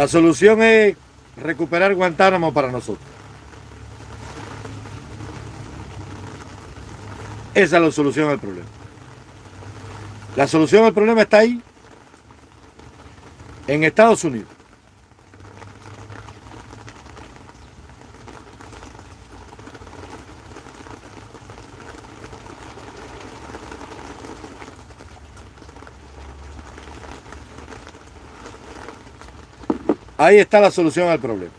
La solución es recuperar Guantánamo para nosotros. Esa es la solución al problema. La solución al problema está ahí, en Estados Unidos. Ahí está la solución al problema.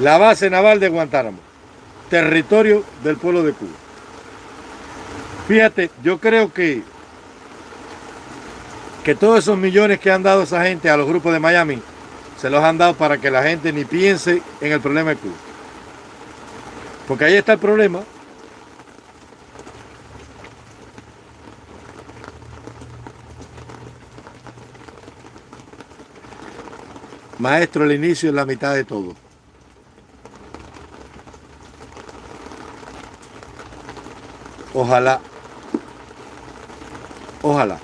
La base naval de Guantánamo, territorio del pueblo de Cuba. Fíjate, yo creo que, que todos esos millones que han dado esa gente a los grupos de Miami se los han dado para que la gente ni piense en el problema de Cuba. Porque ahí está el problema. Maestro, el inicio es la mitad de todo. Ojalá. Ojalá.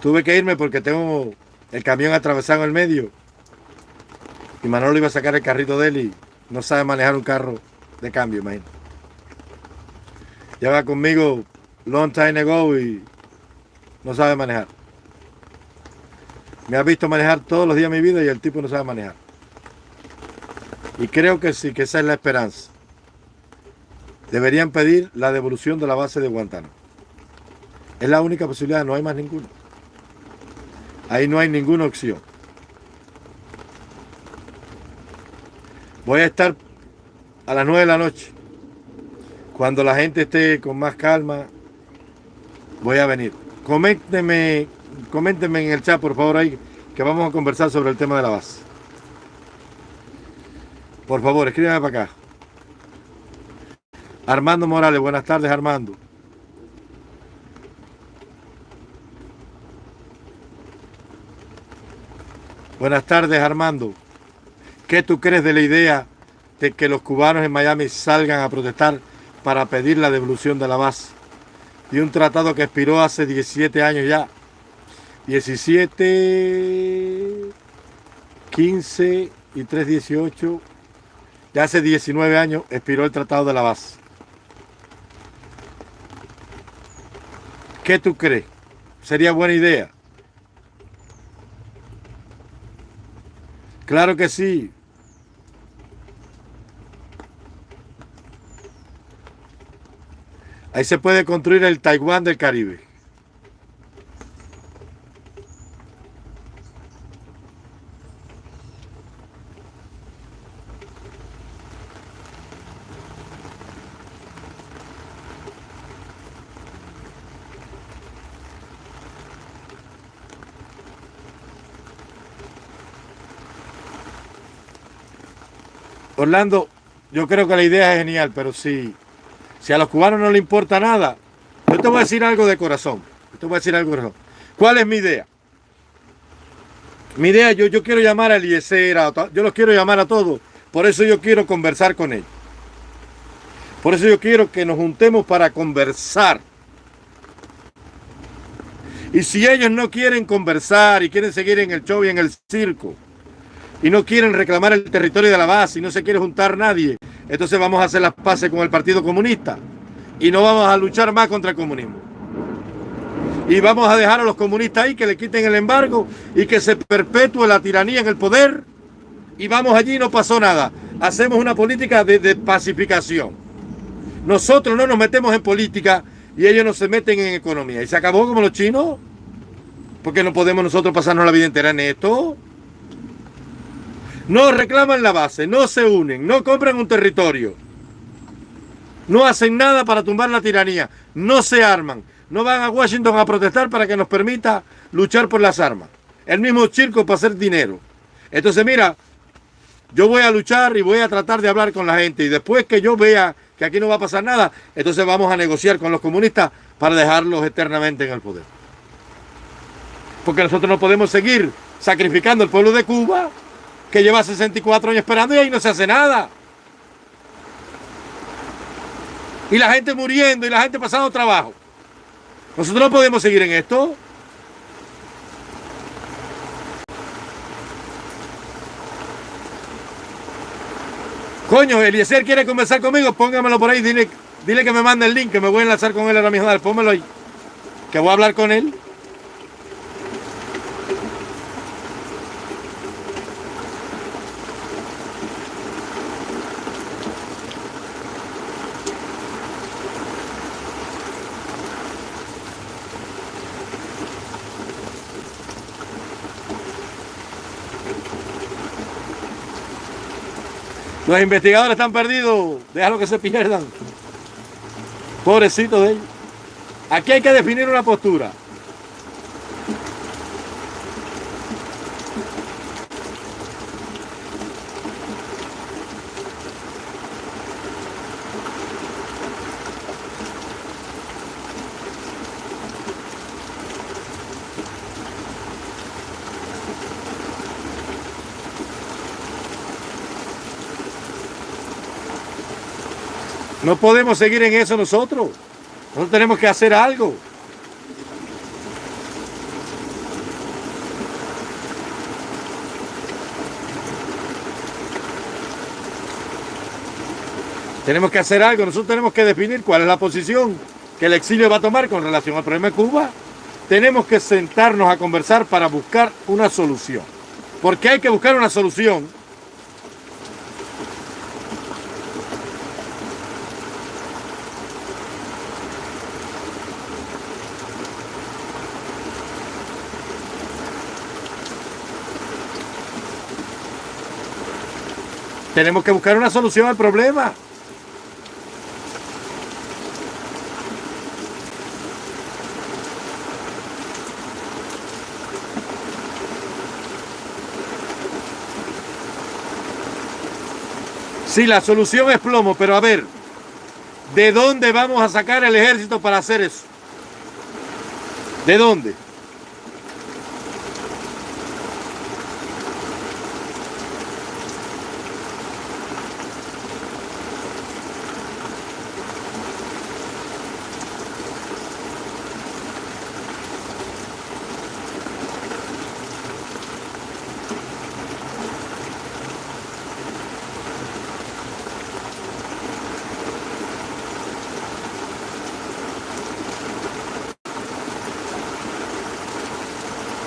Tuve que irme porque tengo el camión atravesado en el medio. Y Manolo iba a sacar el carrito de él y no sabe manejar un carro de cambio, imagínate. Lleva conmigo long time ago y no sabe manejar. Me ha visto manejar todos los días de mi vida y el tipo no sabe manejar. Y creo que sí, que esa es la esperanza. Deberían pedir la devolución de la base de Guantánamo. Es la única posibilidad, no hay más ninguna. Ahí no hay ninguna opción. Voy a estar a las 9 de la noche. Cuando la gente esté con más calma, voy a venir. Coméntenme, coméntenme en el chat, por favor, ahí, que vamos a conversar sobre el tema de la base. Por favor, escríbanme para acá. Armando Morales, buenas tardes, Armando. Buenas tardes, Armando. ¿Qué tú crees de la idea de que los cubanos en Miami salgan a protestar para pedir la devolución de la base? De un tratado que expiró hace 17 años ya. 17, 15 y 3, 18. Ya hace 19 años expiró el tratado de la base. ¿Qué tú crees? ¿Sería buena idea? Claro que sí. Ahí se puede construir el Taiwán del Caribe. Orlando, yo creo que la idea es genial, pero si, si a los cubanos no les importa nada, yo te voy a decir algo de corazón. Yo te voy a decir algo de corazón. ¿Cuál es mi idea? Mi idea, yo, yo quiero llamar a Eliezer, yo los quiero llamar a todos. Por eso yo quiero conversar con ellos. Por eso yo quiero que nos juntemos para conversar. Y si ellos no quieren conversar y quieren seguir en el show y en el circo, y no quieren reclamar el territorio de la base y no se quiere juntar nadie, entonces vamos a hacer las paces con el Partido Comunista y no vamos a luchar más contra el comunismo. Y vamos a dejar a los comunistas ahí que le quiten el embargo y que se perpetúe la tiranía en el poder y vamos allí y no pasó nada. Hacemos una política de, de pacificación. Nosotros no nos metemos en política y ellos no se meten en economía. Y se acabó como los chinos. Porque no podemos nosotros pasarnos la vida entera en esto. No reclaman la base, no se unen, no compran un territorio. No hacen nada para tumbar la tiranía, no se arman, no van a Washington a protestar para que nos permita luchar por las armas. El mismo circo para hacer dinero. Entonces mira, yo voy a luchar y voy a tratar de hablar con la gente y después que yo vea que aquí no va a pasar nada, entonces vamos a negociar con los comunistas para dejarlos eternamente en el poder. Porque nosotros no podemos seguir sacrificando el pueblo de Cuba, que lleva 64 años esperando y ahí no se hace nada. Y la gente muriendo y la gente pasando trabajo. Nosotros no podemos seguir en esto. Coño, Eliezer quiere conversar conmigo, póngamelo por ahí, dile, dile que me mande el link, que me voy a enlazar con él ahora mismo, pónmelo ahí. Que voy a hablar con él. Los investigadores están perdidos. Déjalo que se pierdan. Pobrecito de ellos. Aquí hay que definir una postura. No podemos seguir en eso nosotros. Nosotros tenemos que hacer algo. Tenemos que hacer algo. Nosotros tenemos que definir cuál es la posición que el exilio va a tomar con relación al problema de Cuba. Tenemos que sentarnos a conversar para buscar una solución. Porque hay que buscar una solución Tenemos que buscar una solución al problema. Sí, la solución es plomo, pero a ver, ¿de dónde vamos a sacar el ejército para hacer eso? ¿De dónde?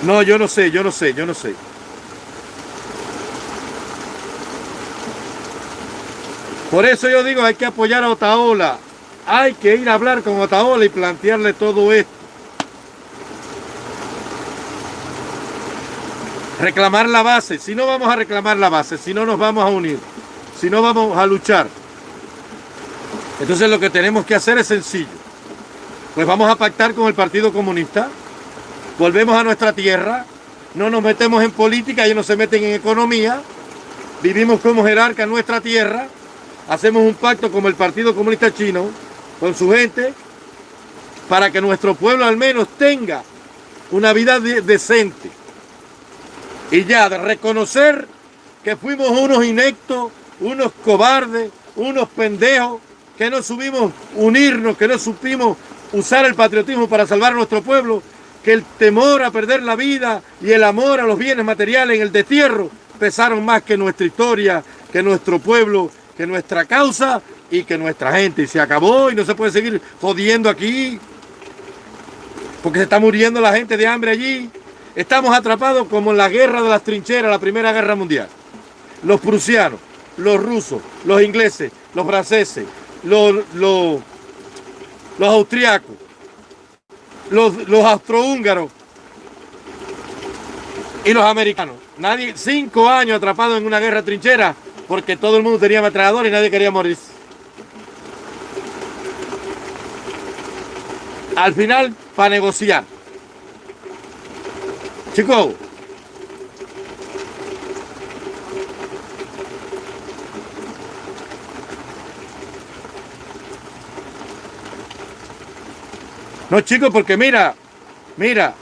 No, yo no sé, yo no sé, yo no sé. Por eso yo digo, hay que apoyar a Otaola. Hay que ir a hablar con Otaola y plantearle todo esto. Reclamar la base. Si no vamos a reclamar la base, si no nos vamos a unir, si no vamos a luchar. Entonces lo que tenemos que hacer es sencillo. Pues vamos a pactar con el Partido Comunista volvemos a nuestra tierra, no nos metemos en política, ellos no se meten en economía, vivimos como jerarca en nuestra tierra, hacemos un pacto como el Partido Comunista Chino, con su gente, para que nuestro pueblo al menos tenga una vida decente. Y ya, de reconocer que fuimos unos inectos, unos cobardes, unos pendejos, que no subimos unirnos, que no supimos usar el patriotismo para salvar a nuestro pueblo que el temor a perder la vida y el amor a los bienes materiales en el destierro pesaron más que nuestra historia, que nuestro pueblo, que nuestra causa y que nuestra gente. Y se acabó y no se puede seguir jodiendo aquí, porque se está muriendo la gente de hambre allí. Estamos atrapados como en la guerra de las trincheras, la Primera Guerra Mundial. Los prusianos, los rusos, los ingleses, los franceses, los, los, los austriacos, los, los austrohúngaros y los americanos. Nadie, cinco años atrapados en una guerra trinchera porque todo el mundo tenía ametrallador y nadie quería morir. Al final, para negociar. Chicos, No, chicos, porque mira, mira,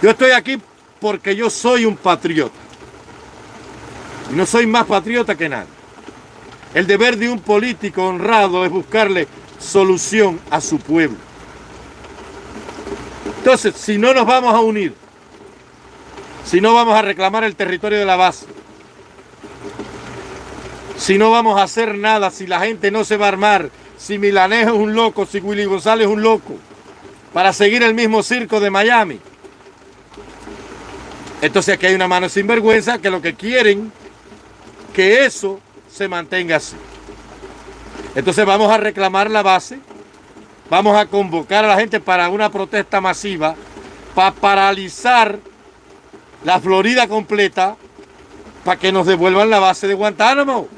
yo estoy aquí porque yo soy un patriota. Y no soy más patriota que nadie. El deber de un político honrado es buscarle solución a su pueblo. Entonces, si no nos vamos a unir, si no vamos a reclamar el territorio de la base, si no vamos a hacer nada, si la gente no se va a armar, si Milanejo es un loco, si Willy González es un loco, para seguir el mismo circo de Miami. Entonces aquí hay una mano sinvergüenza que lo que quieren que eso se mantenga así. Entonces vamos a reclamar la base, vamos a convocar a la gente para una protesta masiva, para paralizar la Florida completa, para que nos devuelvan la base de Guantánamo.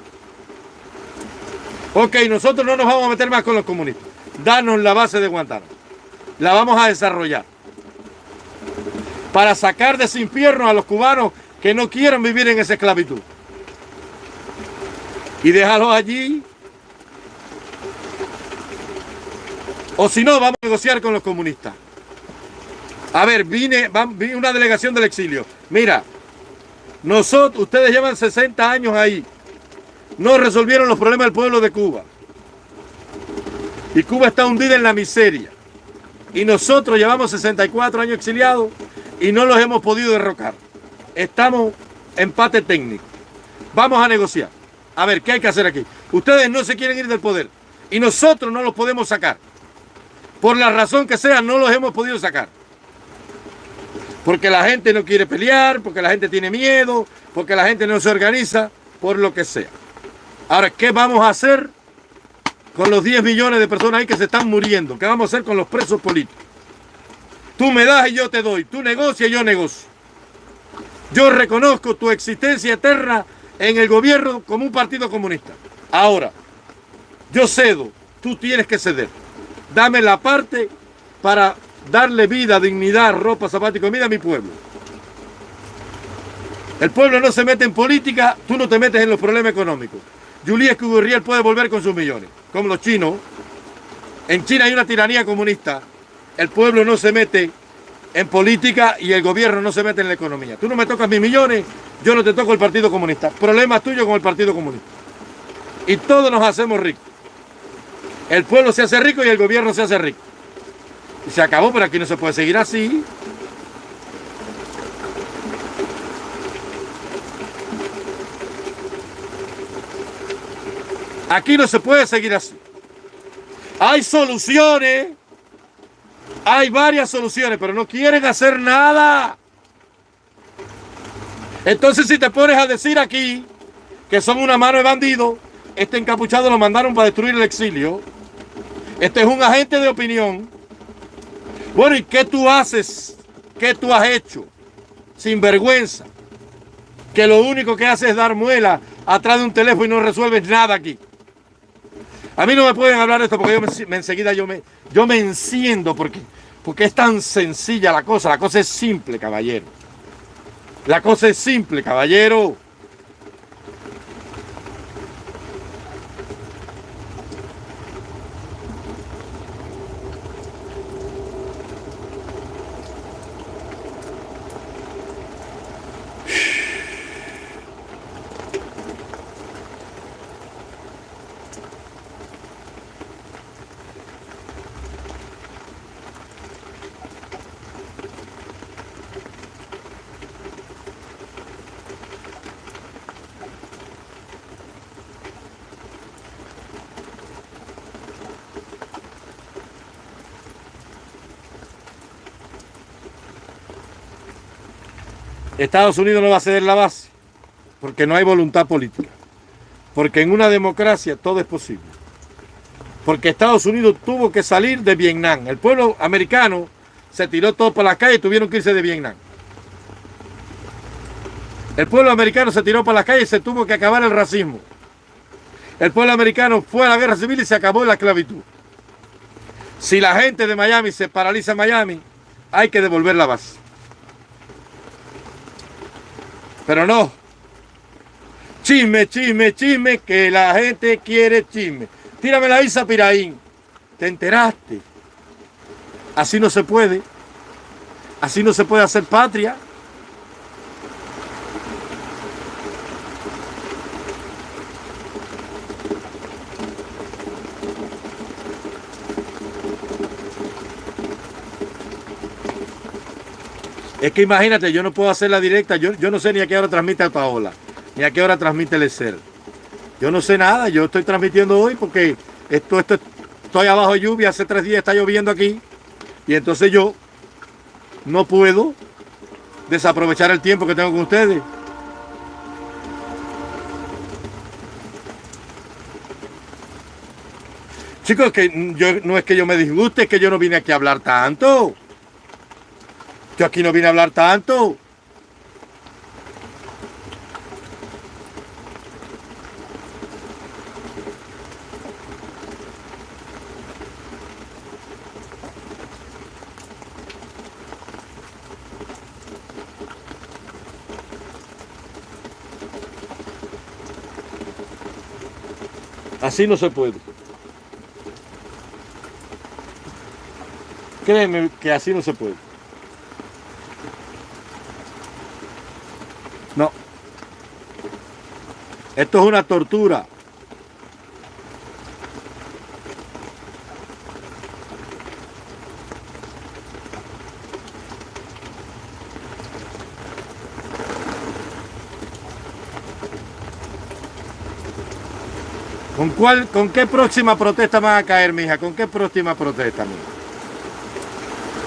Ok, nosotros no nos vamos a meter más con los comunistas. Danos la base de Guantánamo. La vamos a desarrollar. Para sacar de ese infierno a los cubanos que no quieren vivir en esa esclavitud. Y déjalos allí. O si no, vamos a negociar con los comunistas. A ver, vine, vine una delegación del exilio. Mira, nosotros, ustedes llevan 60 años ahí no resolvieron los problemas del pueblo de Cuba. Y Cuba está hundida en la miseria. Y nosotros llevamos 64 años exiliados y no los hemos podido derrocar. Estamos empate técnico. Vamos a negociar. A ver, ¿qué hay que hacer aquí? Ustedes no se quieren ir del poder y nosotros no los podemos sacar. Por la razón que sea, no los hemos podido sacar. Porque la gente no quiere pelear, porque la gente tiene miedo, porque la gente no se organiza, por lo que sea. Ahora, ¿qué vamos a hacer con los 10 millones de personas ahí que se están muriendo? ¿Qué vamos a hacer con los presos políticos? Tú me das y yo te doy. Tú negocias y yo negocio. Yo reconozco tu existencia eterna en el gobierno como un partido comunista. Ahora, yo cedo. Tú tienes que ceder. Dame la parte para darle vida, dignidad, ropa, zapatos y comida a mi pueblo. El pueblo no se mete en política, tú no te metes en los problemas económicos. Julius Gurriel puede volver con sus millones, como los chinos. En China hay una tiranía comunista. El pueblo no se mete en política y el gobierno no se mete en la economía. Tú no me tocas mis millones, yo no te toco el Partido Comunista. Problema tuyo con el Partido Comunista. Y todos nos hacemos ricos. El pueblo se hace rico y el gobierno se hace rico. Y se acabó, pero aquí no se puede seguir así. Aquí no se puede seguir así. Hay soluciones. Hay varias soluciones, pero no quieren hacer nada. Entonces si te pones a decir aquí que son una mano de bandidos, este encapuchado lo mandaron para destruir el exilio. Este es un agente de opinión. Bueno, ¿y qué tú haces? ¿Qué tú has hecho? Sin vergüenza. Que lo único que hace es dar muela atrás de un teléfono y no resuelves nada aquí. A mí no me pueden hablar de esto porque yo me, enseguida yo me, yo me enciendo porque, porque es tan sencilla la cosa. La cosa es simple, caballero. La cosa es simple, caballero. Estados Unidos no va a ceder la base porque no hay voluntad política. Porque en una democracia todo es posible. Porque Estados Unidos tuvo que salir de Vietnam. El pueblo americano se tiró todo por la calle y tuvieron que irse de Vietnam. El pueblo americano se tiró por la calle y se tuvo que acabar el racismo. El pueblo americano fue a la guerra civil y se acabó la esclavitud. Si la gente de Miami se paraliza en Miami, hay que devolver la base. Pero no. Chisme, chisme, chisme, que la gente quiere chisme. Tírame la Isa Piraín. ¿Te enteraste? Así no se puede. Así no se puede hacer patria. Es que imagínate, yo no puedo hacer la directa, yo, yo no sé ni a qué hora transmite a Paola, ni a qué hora transmite el ser. Yo no sé nada, yo estoy transmitiendo hoy porque esto, esto, estoy abajo de lluvia, hace tres días está lloviendo aquí, y entonces yo no puedo desaprovechar el tiempo que tengo con ustedes. Chicos, que yo, no es que yo me disguste, es que yo no vine aquí a hablar tanto. Yo aquí no vine a hablar tanto. Así no se puede. Créeme que así no se puede. No. Esto es una tortura. ¿Con cuál, con qué próxima protesta van a caer, mija? ¿Con qué próxima protesta, mija?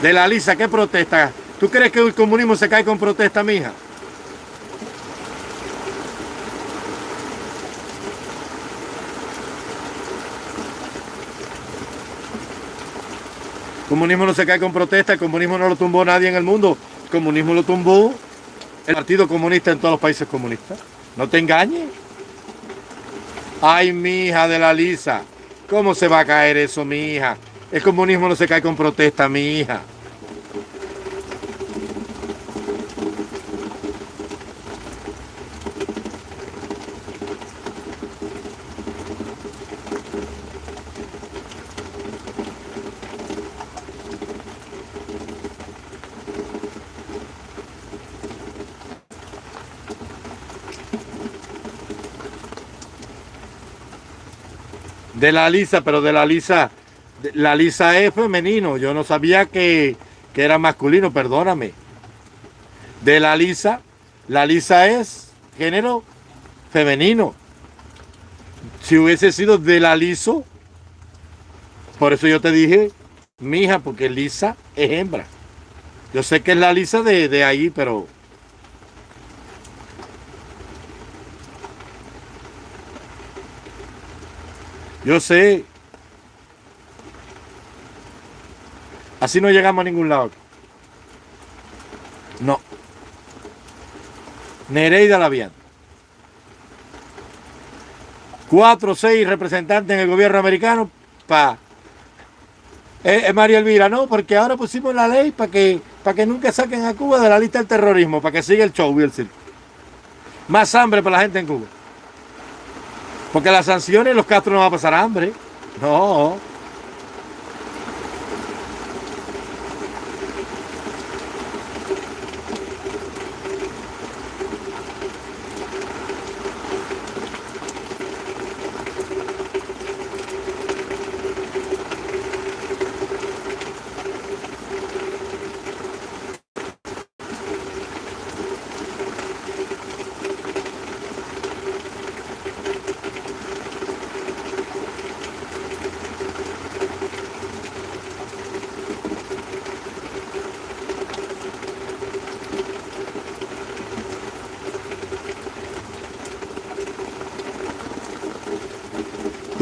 De la Lisa, ¿qué protesta? ¿Tú crees que el comunismo se cae con protesta, mija? Comunismo no se cae con protesta, el comunismo no lo tumbó nadie en el mundo. El comunismo lo tumbó el Partido Comunista en todos los países comunistas. No te engañes. Ay, mi hija de la Lisa, ¿cómo se va a caer eso, mi hija? El comunismo no se cae con protesta, mi hija. De la Lisa, pero de la Lisa, la Lisa es femenino. Yo no sabía que, que era masculino, perdóname. De la Lisa, la Lisa es género femenino. Si hubiese sido de la Liso, por eso yo te dije, mija, porque Lisa es hembra. Yo sé que es la Lisa de, de ahí, pero Yo sé. Así no llegamos a ningún lado. No. Nereida Lavian. Cuatro o seis representantes en el gobierno americano para... Eh, eh, María Elvira, no, porque ahora pusimos la ley para que, que nunca saquen a Cuba de la lista del terrorismo, para que siga el show y el circo. Más hambre para la gente en Cuba. Porque las sanciones, los Castro no van a pasar hambre. No.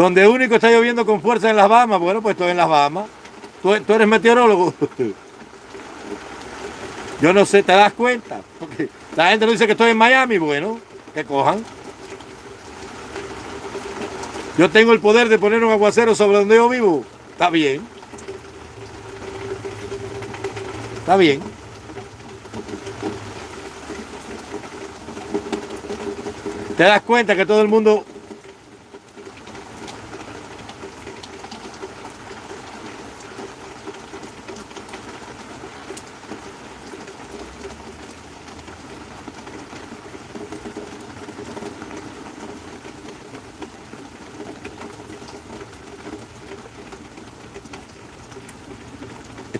Donde único está lloviendo con fuerza en las Bahamas, bueno, pues estoy en las Bahamas. Tú, eres meteorólogo. Yo no sé, ¿te das cuenta? La gente no dice que estoy en Miami, bueno, que cojan. Yo tengo el poder de poner un aguacero sobre donde yo vivo. Está bien. Está bien. ¿Te das cuenta que todo el mundo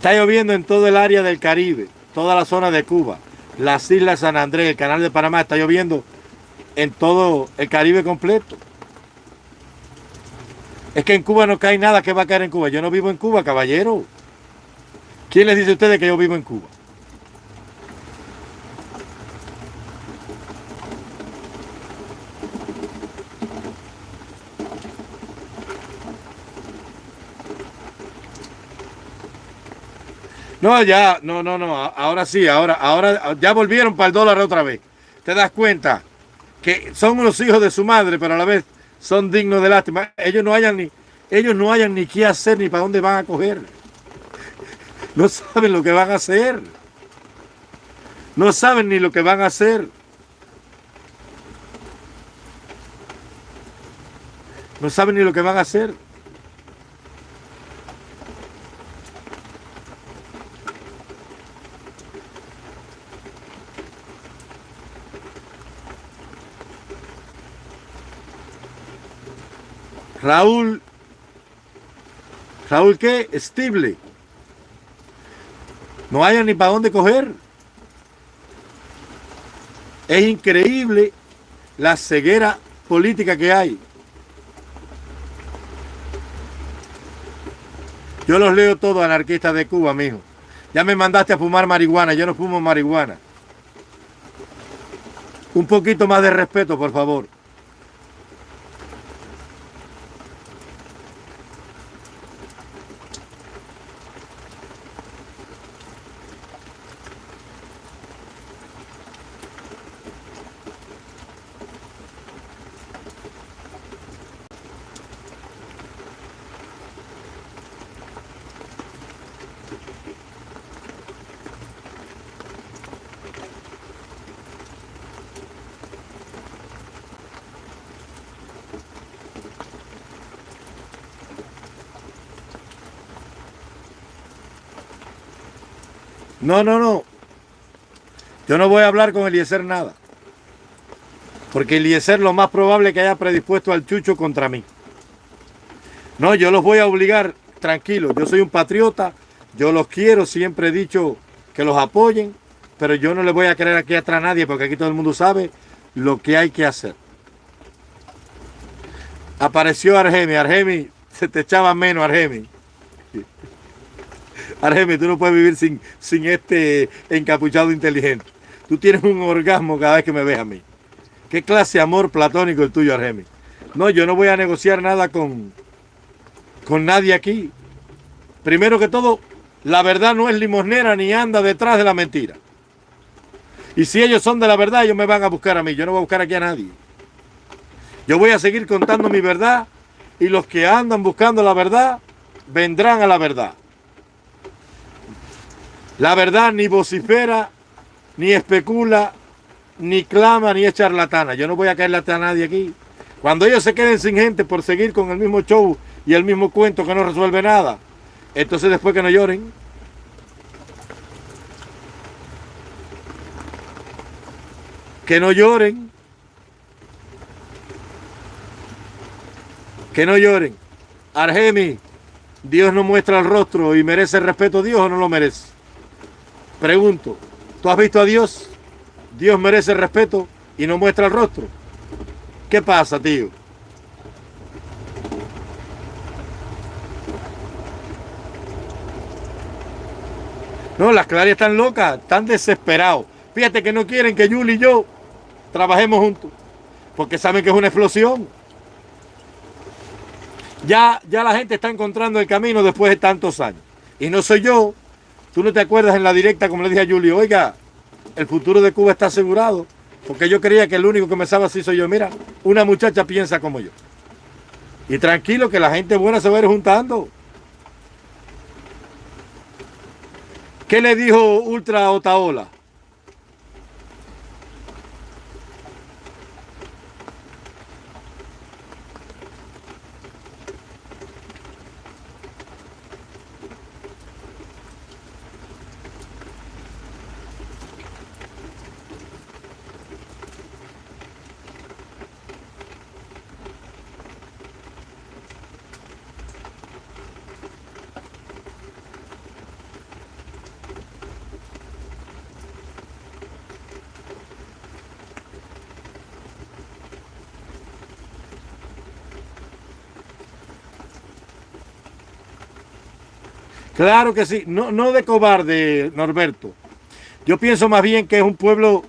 Está lloviendo en todo el área del Caribe. toda la zona de Cuba, las islas San Andrés, el canal de Panamá, está lloviendo en todo el Caribe completo. Es que en Cuba no cae nada que va a caer en Cuba. Yo no vivo en Cuba, caballero. ¿Quién les dice a ustedes que yo vivo en Cuba? No, ya, no, no, no, ahora sí, ahora, ahora ya volvieron para el dólar otra vez. ¿Te das cuenta? Que son unos hijos de su madre, pero a la vez son dignos de lástima. Ellos no hayan ni, ellos no hayan ni qué hacer ni para dónde van a coger. No saben lo que van a hacer. No saben ni lo que van a hacer. No saben ni lo que van a hacer. Raúl, Raúl qué? Estible. No haya ni para dónde coger. Es increíble la ceguera política que hay. Yo los leo todos anarquistas de Cuba, mijo. Ya me mandaste a fumar marihuana, yo no fumo marihuana. Un poquito más de respeto, por favor. No, no, no. Yo no voy a hablar con Eliezer nada. Porque Eliezer lo más probable es que haya predispuesto al chucho contra mí. No, yo los voy a obligar, tranquilo. Yo soy un patriota, yo los quiero, siempre he dicho que los apoyen, pero yo no le voy a querer aquí atrás a nadie porque aquí todo el mundo sabe lo que hay que hacer. Apareció Argemi, Argemi, se te echaba menos Argemi. Argemi, tú no puedes vivir sin, sin este encapuchado inteligente. Tú tienes un orgasmo cada vez que me ves a mí. ¿Qué clase de amor platónico el tuyo, Argemi? No, yo no voy a negociar nada con, con nadie aquí. Primero que todo, la verdad no es limosnera ni anda detrás de la mentira. Y si ellos son de la verdad, ellos me van a buscar a mí. Yo no voy a buscar aquí a nadie. Yo voy a seguir contando mi verdad y los que andan buscando la verdad vendrán a la verdad. La verdad ni vocifera, ni especula, ni clama, ni es charlatana. Yo no voy a caerle a nadie aquí. Cuando ellos se queden sin gente por seguir con el mismo show y el mismo cuento que no resuelve nada, entonces después que no lloren. Que no lloren. Que no lloren. Argemi, Dios no muestra el rostro y merece el respeto Dios o no lo merece. Pregunto, ¿tú has visto a Dios? Dios merece respeto y no muestra el rostro. ¿Qué pasa, tío? No, las clarias están locas, están desesperados. Fíjate que no quieren que Yuli y yo trabajemos juntos, porque saben que es una explosión. Ya, ya la gente está encontrando el camino después de tantos años. Y no soy yo, Tú no te acuerdas en la directa, como le dije a Julio, oiga, el futuro de Cuba está asegurado. Porque yo creía que el único que me estaba así soy yo. Mira, una muchacha piensa como yo. Y tranquilo que la gente buena se va a ir juntando. ¿Qué le dijo Ultra Otaola? Claro que sí, no, no de cobarde, Norberto. Yo pienso más bien que es un pueblo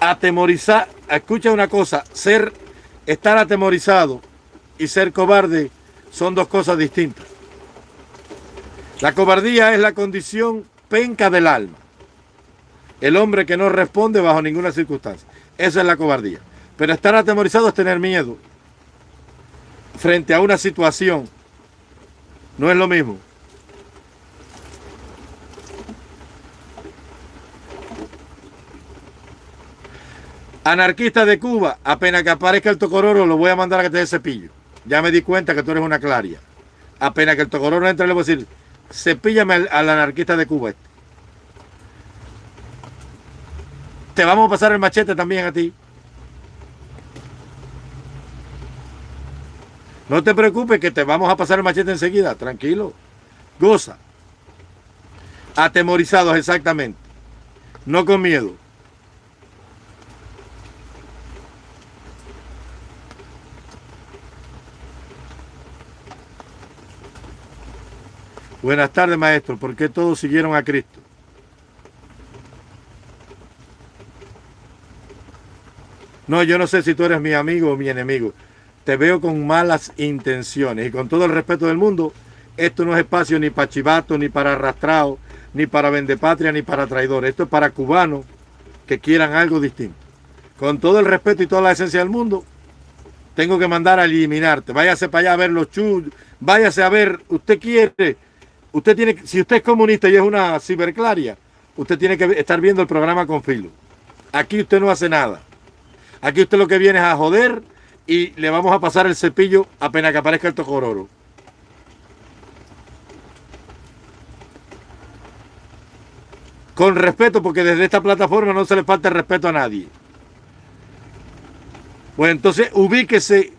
atemorizado. Escucha una cosa, ser, estar atemorizado y ser cobarde son dos cosas distintas. La cobardía es la condición penca del alma. El hombre que no responde bajo ninguna circunstancia. Esa es la cobardía. Pero estar atemorizado es tener miedo frente a una situación. No es lo mismo. Anarquista de Cuba, apenas que aparezca el tocororo, lo voy a mandar a que te dé cepillo. Ya me di cuenta que tú eres una claria. Apenas que el tocororo entre, le voy a decir, cepíllame al, anarquista de Cuba este. Te vamos a pasar el machete también a ti. No te preocupes que te vamos a pasar el machete enseguida, tranquilo. Goza. Atemorizados exactamente. No con miedo. Buenas tardes, maestro. ¿Por qué todos siguieron a Cristo? No, yo no sé si tú eres mi amigo o mi enemigo. Te veo con malas intenciones y con todo el respeto del mundo, esto no es espacio ni para chivato, ni para arrastrado, ni para vendepatria, ni para traidores. Esto es para cubanos que quieran algo distinto. Con todo el respeto y toda la esencia del mundo, tengo que mandar a eliminarte. Váyase para allá a ver los chullos, váyase a ver, usted quiere Usted tiene, si usted es comunista y es una ciberclaria, usted tiene que estar viendo el programa con filo. Aquí usted no hace nada. Aquí usted lo que viene es a joder y le vamos a pasar el cepillo apenas que aparezca el tocororo. Con respeto, porque desde esta plataforma no se le falta el respeto a nadie. Pues entonces ubíquese,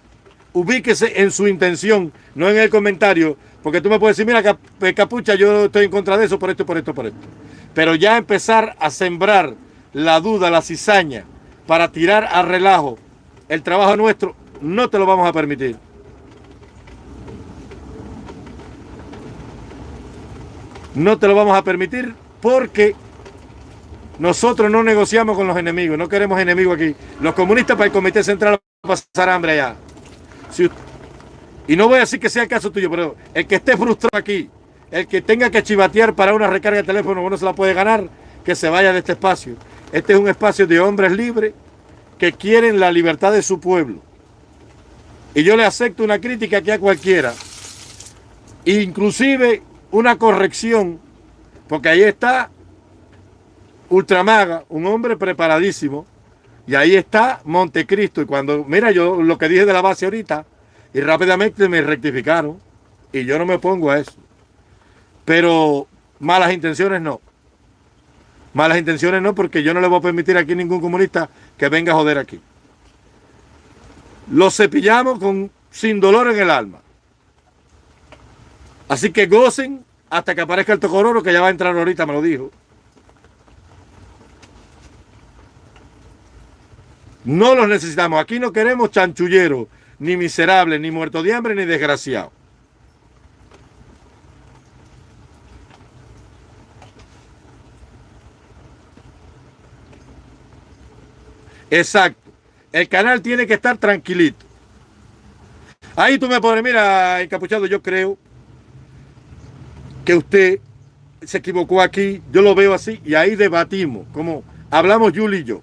ubíquese en su intención, no en el comentario porque tú me puedes decir, mira, eh, capucha, yo estoy en contra de eso, por esto, por esto, por esto. Pero ya empezar a sembrar la duda, la cizaña, para tirar a relajo el trabajo nuestro, no te lo vamos a permitir. No te lo vamos a permitir porque nosotros no negociamos con los enemigos, no queremos enemigos aquí. Los comunistas para el Comité Central van a pasar hambre allá. Y no voy a decir que sea el caso tuyo, pero el que esté frustrado aquí, el que tenga que chivatear para una recarga de teléfono uno se la puede ganar, que se vaya de este espacio. Este es un espacio de hombres libres que quieren la libertad de su pueblo. Y yo le acepto una crítica aquí a cualquiera. Inclusive una corrección, porque ahí está Ultramaga, un hombre preparadísimo, y ahí está Montecristo. Y cuando, mira yo lo que dije de la base ahorita, y rápidamente me rectificaron y yo no me pongo a eso. Pero malas intenciones no. Malas intenciones no, porque yo no le voy a permitir aquí ningún comunista que venga a joder aquí. Lo cepillamos con, sin dolor en el alma. Así que gocen hasta que aparezca el tocororo, que ya va a entrar ahorita, me lo dijo. No los necesitamos. Aquí no queremos chanchulleros ni miserable, ni muerto de hambre, ni desgraciado. Exacto. El canal tiene que estar tranquilito. Ahí tú me pones, mira, encapuchado, yo creo que usted se equivocó aquí, yo lo veo así, y ahí debatimos, como hablamos Yuli y yo.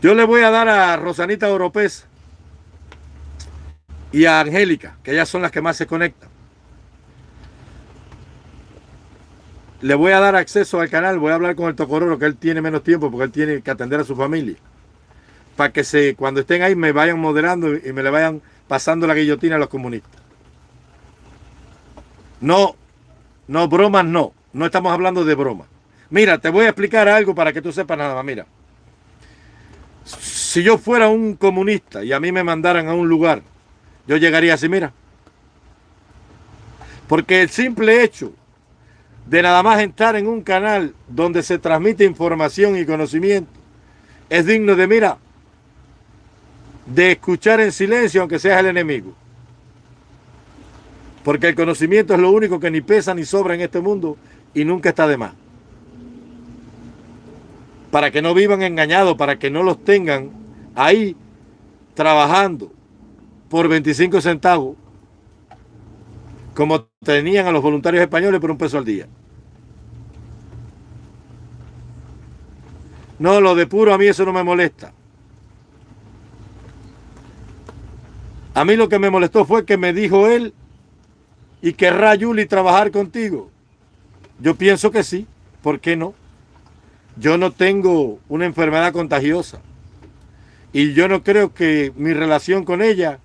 Yo le voy a dar a Rosanita Oropés y a Angélica, que ellas son las que más se conectan. Le voy a dar acceso al canal, voy a hablar con el Tocororo, que él tiene menos tiempo porque él tiene que atender a su familia. Para que se, cuando estén ahí me vayan moderando y me le vayan pasando la guillotina a los comunistas. No, no, bromas no. No estamos hablando de bromas. Mira, te voy a explicar algo para que tú sepas nada más. Mira si yo fuera un comunista y a mí me mandaran a un lugar, yo llegaría así, mira. Porque el simple hecho de nada más entrar en un canal donde se transmite información y conocimiento, es digno de, mira, de escuchar en silencio aunque seas el enemigo. Porque el conocimiento es lo único que ni pesa ni sobra en este mundo y nunca está de más. Para que no vivan engañados, para que no los tengan ahí trabajando por 25 centavos, como tenían a los voluntarios españoles por un peso al día. No, lo de puro a mí eso no me molesta. A mí lo que me molestó fue que me dijo él, ¿y querrá Yuli trabajar contigo? Yo pienso que sí, ¿por qué no? Yo no tengo una enfermedad contagiosa y yo no creo que mi relación con ella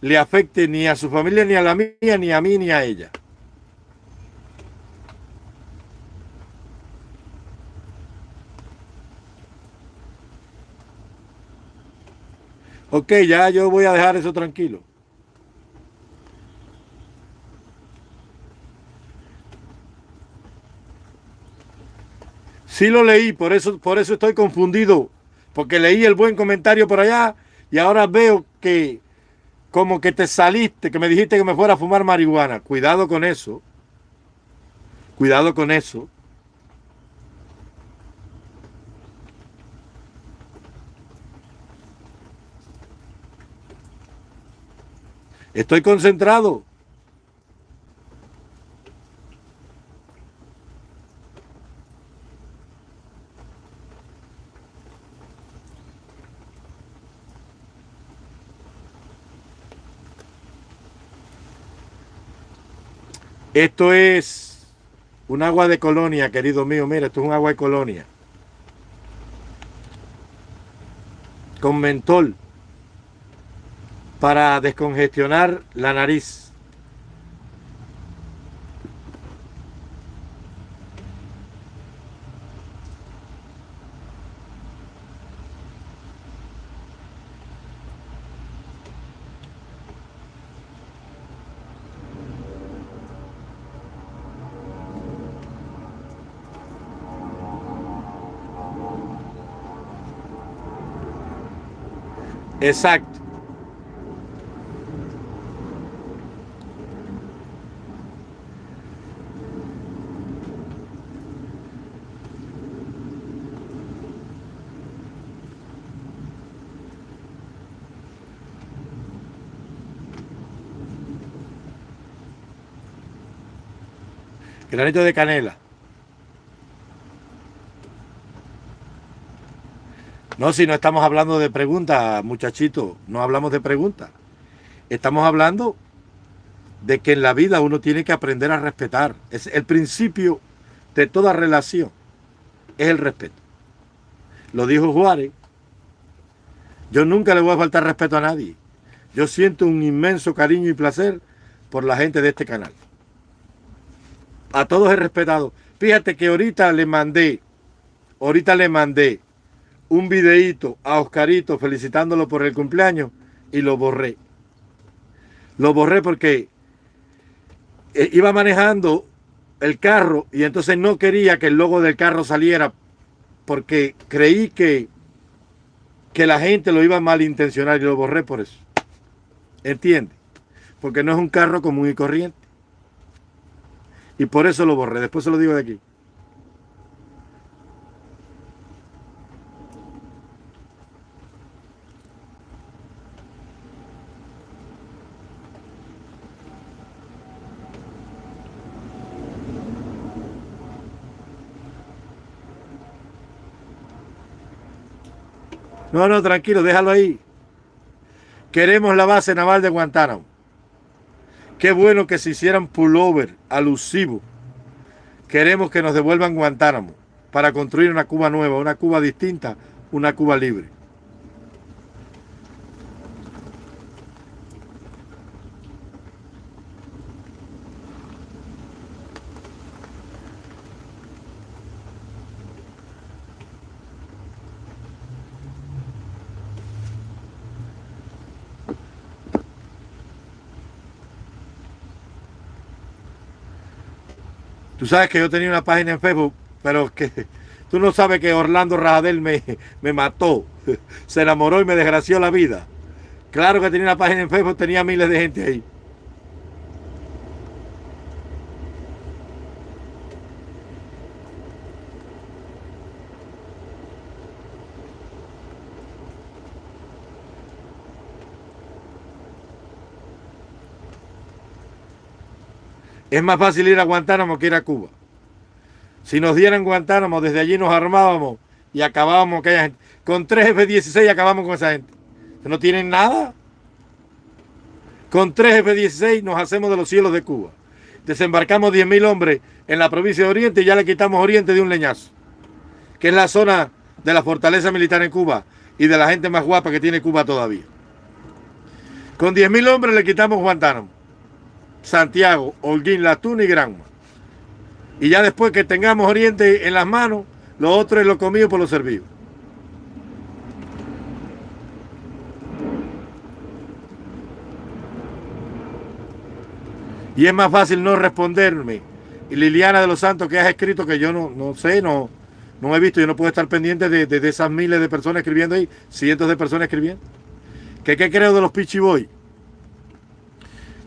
le afecte ni a su familia, ni a la mía, ni a mí, ni a ella. Ok, ya yo voy a dejar eso tranquilo. Sí lo leí, por eso, por eso estoy confundido. Porque leí el buen comentario por allá y ahora veo que como que te saliste, que me dijiste que me fuera a fumar marihuana. Cuidado con eso. Cuidado con eso. Estoy concentrado. Esto es un agua de colonia, querido mío. Mira, esto es un agua de colonia. Con mentol para descongestionar la nariz. Exacto. Granito de canela. No, si no estamos hablando de preguntas, muchachito, no hablamos de preguntas. Estamos hablando de que en la vida uno tiene que aprender a respetar. Es el principio de toda relación, es el respeto. Lo dijo Juárez. Yo nunca le voy a faltar respeto a nadie. Yo siento un inmenso cariño y placer por la gente de este canal a todos he respetado. Fíjate que ahorita le mandé, ahorita le mandé un videíto a Oscarito felicitándolo por el cumpleaños y lo borré. Lo borré porque eh, iba manejando el carro y entonces no quería que el logo del carro saliera porque creí que, que la gente lo iba a malintencionar y lo borré por eso. ¿Entiende? Porque no es un carro común y corriente. Y por eso lo borré. Después se lo digo de aquí. No, no, tranquilo, déjalo ahí. Queremos la base naval de Guantánamo. Qué bueno que se hicieran pullover alusivo. Queremos que nos devuelvan Guantánamo para construir una Cuba nueva, una Cuba distinta, una Cuba libre. Tú sabes que yo tenía una página en Facebook, pero que tú no sabes que Orlando Rajadel me, me mató, se enamoró y me desgració la vida. Claro que tenía una página en Facebook, tenía miles de gente ahí. Es más fácil ir a Guantánamo que ir a Cuba. Si nos dieran Guantánamo, desde allí nos armábamos y acabábamos con gente. Con tres F-16 acabamos con esa gente. No tienen nada. Con tres F-16 nos hacemos de los cielos de Cuba. Desembarcamos 10.000 hombres en la provincia de Oriente y ya le quitamos Oriente de un leñazo. Que es la zona de la fortaleza militar en Cuba y de la gente más guapa que tiene Cuba todavía. Con 10.000 hombres le quitamos Guantánamo. Santiago, Holguín, Latún y Granma. Y ya después que tengamos Oriente en las manos, lo otro es lo comido por lo servido. Y es más fácil no responderme. Y Liliana de los Santos, que has escrito que yo no, no sé, no, no he visto, yo no puedo estar pendiente de, esas miles de personas escribiendo ahí, cientos de personas escribiendo. ¿Qué, qué creo de los Pichiboy?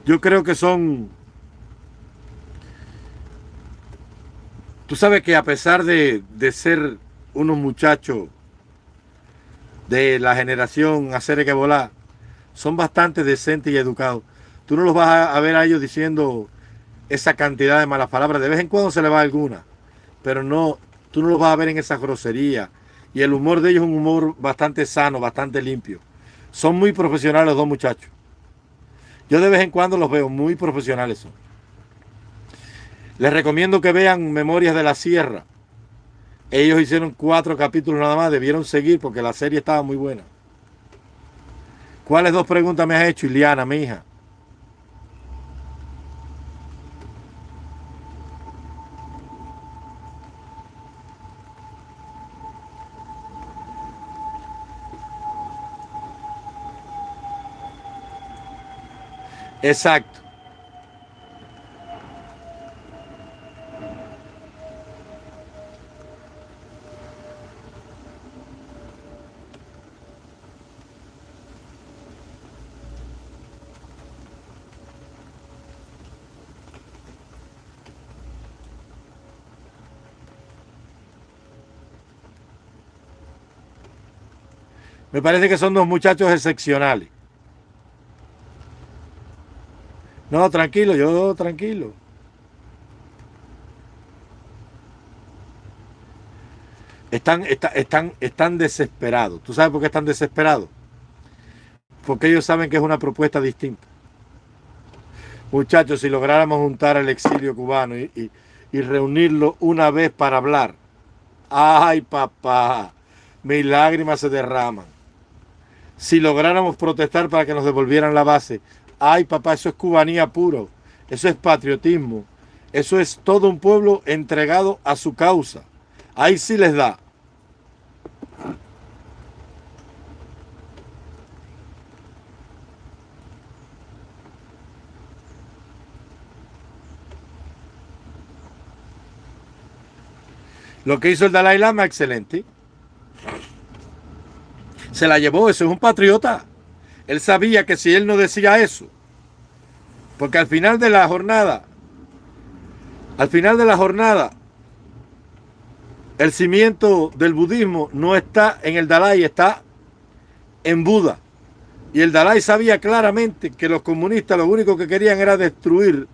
Yo creo que son... Tú sabes que a pesar de, ser unos muchachos de la generación hacer que volar, son bastante decentes y educados. Tú no los vas a, ver a ellos diciendo esa cantidad de malas palabras. De vez en cuando se le va alguna, pero no, tú no los vas a ver en esa grosería. Y el humor de ellos es un humor bastante sano, bastante limpio. Son muy profesionales los dos muchachos. Yo de vez en cuando los veo, muy profesionales son. Les recomiendo que vean Memorias de la Sierra. Ellos hicieron cuatro capítulos nada más, debieron seguir porque la serie estaba muy buena. ¿Cuáles dos preguntas me has hecho, Iliana, mi hija? Exacto. Me parece que son dos muchachos excepcionales. No, tranquilo, yo tranquilo. Están, están, están desesperados. ¿Tú sabes por qué están desesperados? Porque ellos saben que es una propuesta distinta. Muchachos, si lográramos juntar al exilio cubano y, y reunirlo una vez para hablar, ay papá, mis lágrimas se derraman. Si lográramos protestar para que nos devolvieran la base, Ay, papá, eso es cubanía puro. Eso es patriotismo. Eso es todo un pueblo entregado a su causa. Ahí sí les da. Lo que hizo el Dalai Lama, excelente. Se la llevó, eso es un patriota. Él sabía que si él no decía eso, porque al final de la jornada, al final de la jornada, el cimiento del budismo no está en el Dalai, está en Buda. Y el Dalai sabía claramente que los comunistas lo único que querían era destruir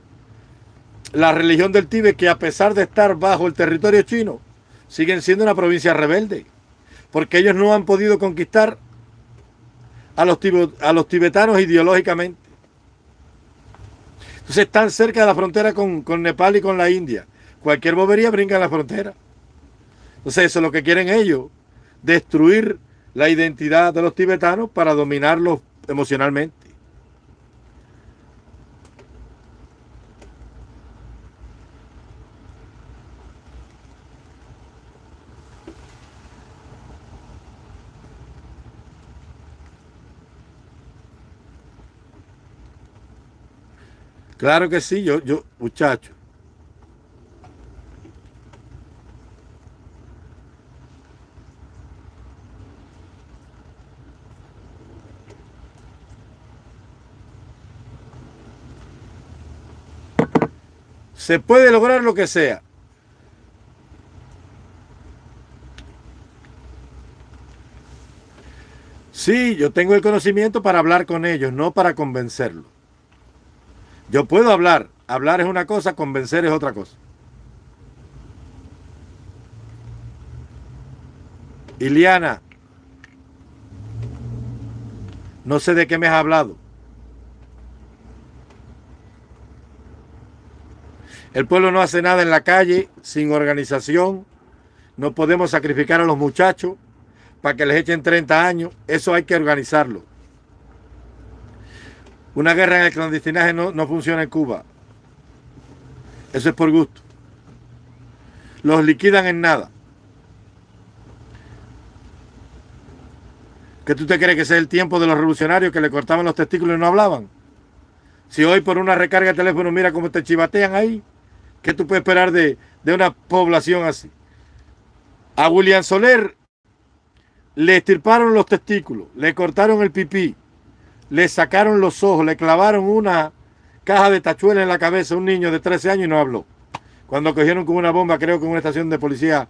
la religión del Tíbet, que a pesar de estar bajo el territorio chino, siguen siendo una provincia rebelde. Porque ellos no han podido conquistar a los, a los tibetanos ideológicamente. Entonces están cerca de la frontera con, con, Nepal y con la India. Cualquier bobería brinca en la frontera. Entonces eso es lo que quieren ellos, destruir la identidad de los tibetanos para dominarlos emocionalmente. Claro que sí, yo, yo, muchacho. Se puede lograr lo que sea. Sí, yo tengo el conocimiento para hablar con ellos, no para convencerlos. Yo puedo hablar. Hablar es una cosa, convencer es otra cosa. Iliana, no sé de qué me has hablado. El pueblo no hace nada en la calle sin organización. No podemos sacrificar a los muchachos para que les echen 30 años. Eso hay que organizarlo. Una guerra en el clandestinaje no, no funciona en Cuba. Eso es por gusto. Los liquidan en nada. ¿Qué tú te crees que es el tiempo de los revolucionarios que le cortaban los testículos y no hablaban? Si hoy por una recarga de teléfono mira cómo te chivatean ahí, ¿qué tú puedes esperar de, de una población así? A William Soler le estirparon los testículos, le cortaron el pipí, le sacaron los ojos, le clavaron una caja de tachuela en la cabeza a un niño de 13 años y no habló. Cuando cogieron con una bomba, creo que en una estación de policía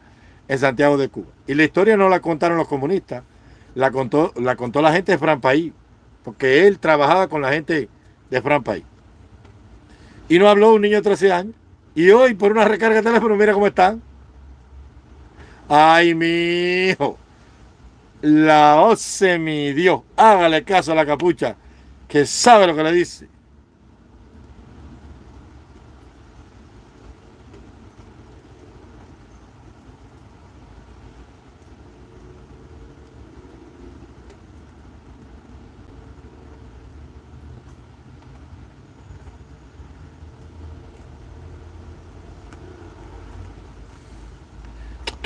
en Santiago de Cuba. Y la historia no la contaron los comunistas, la contó la, contó la gente de Fran País, porque él trabajaba con la gente de Fran País. Y no habló un niño de 13 años. Y hoy, por una recarga de teléfono, mira cómo están. Ay, mi hijo. La OCE mi Dios. Hágale caso a la capucha, que sabe lo que le dice.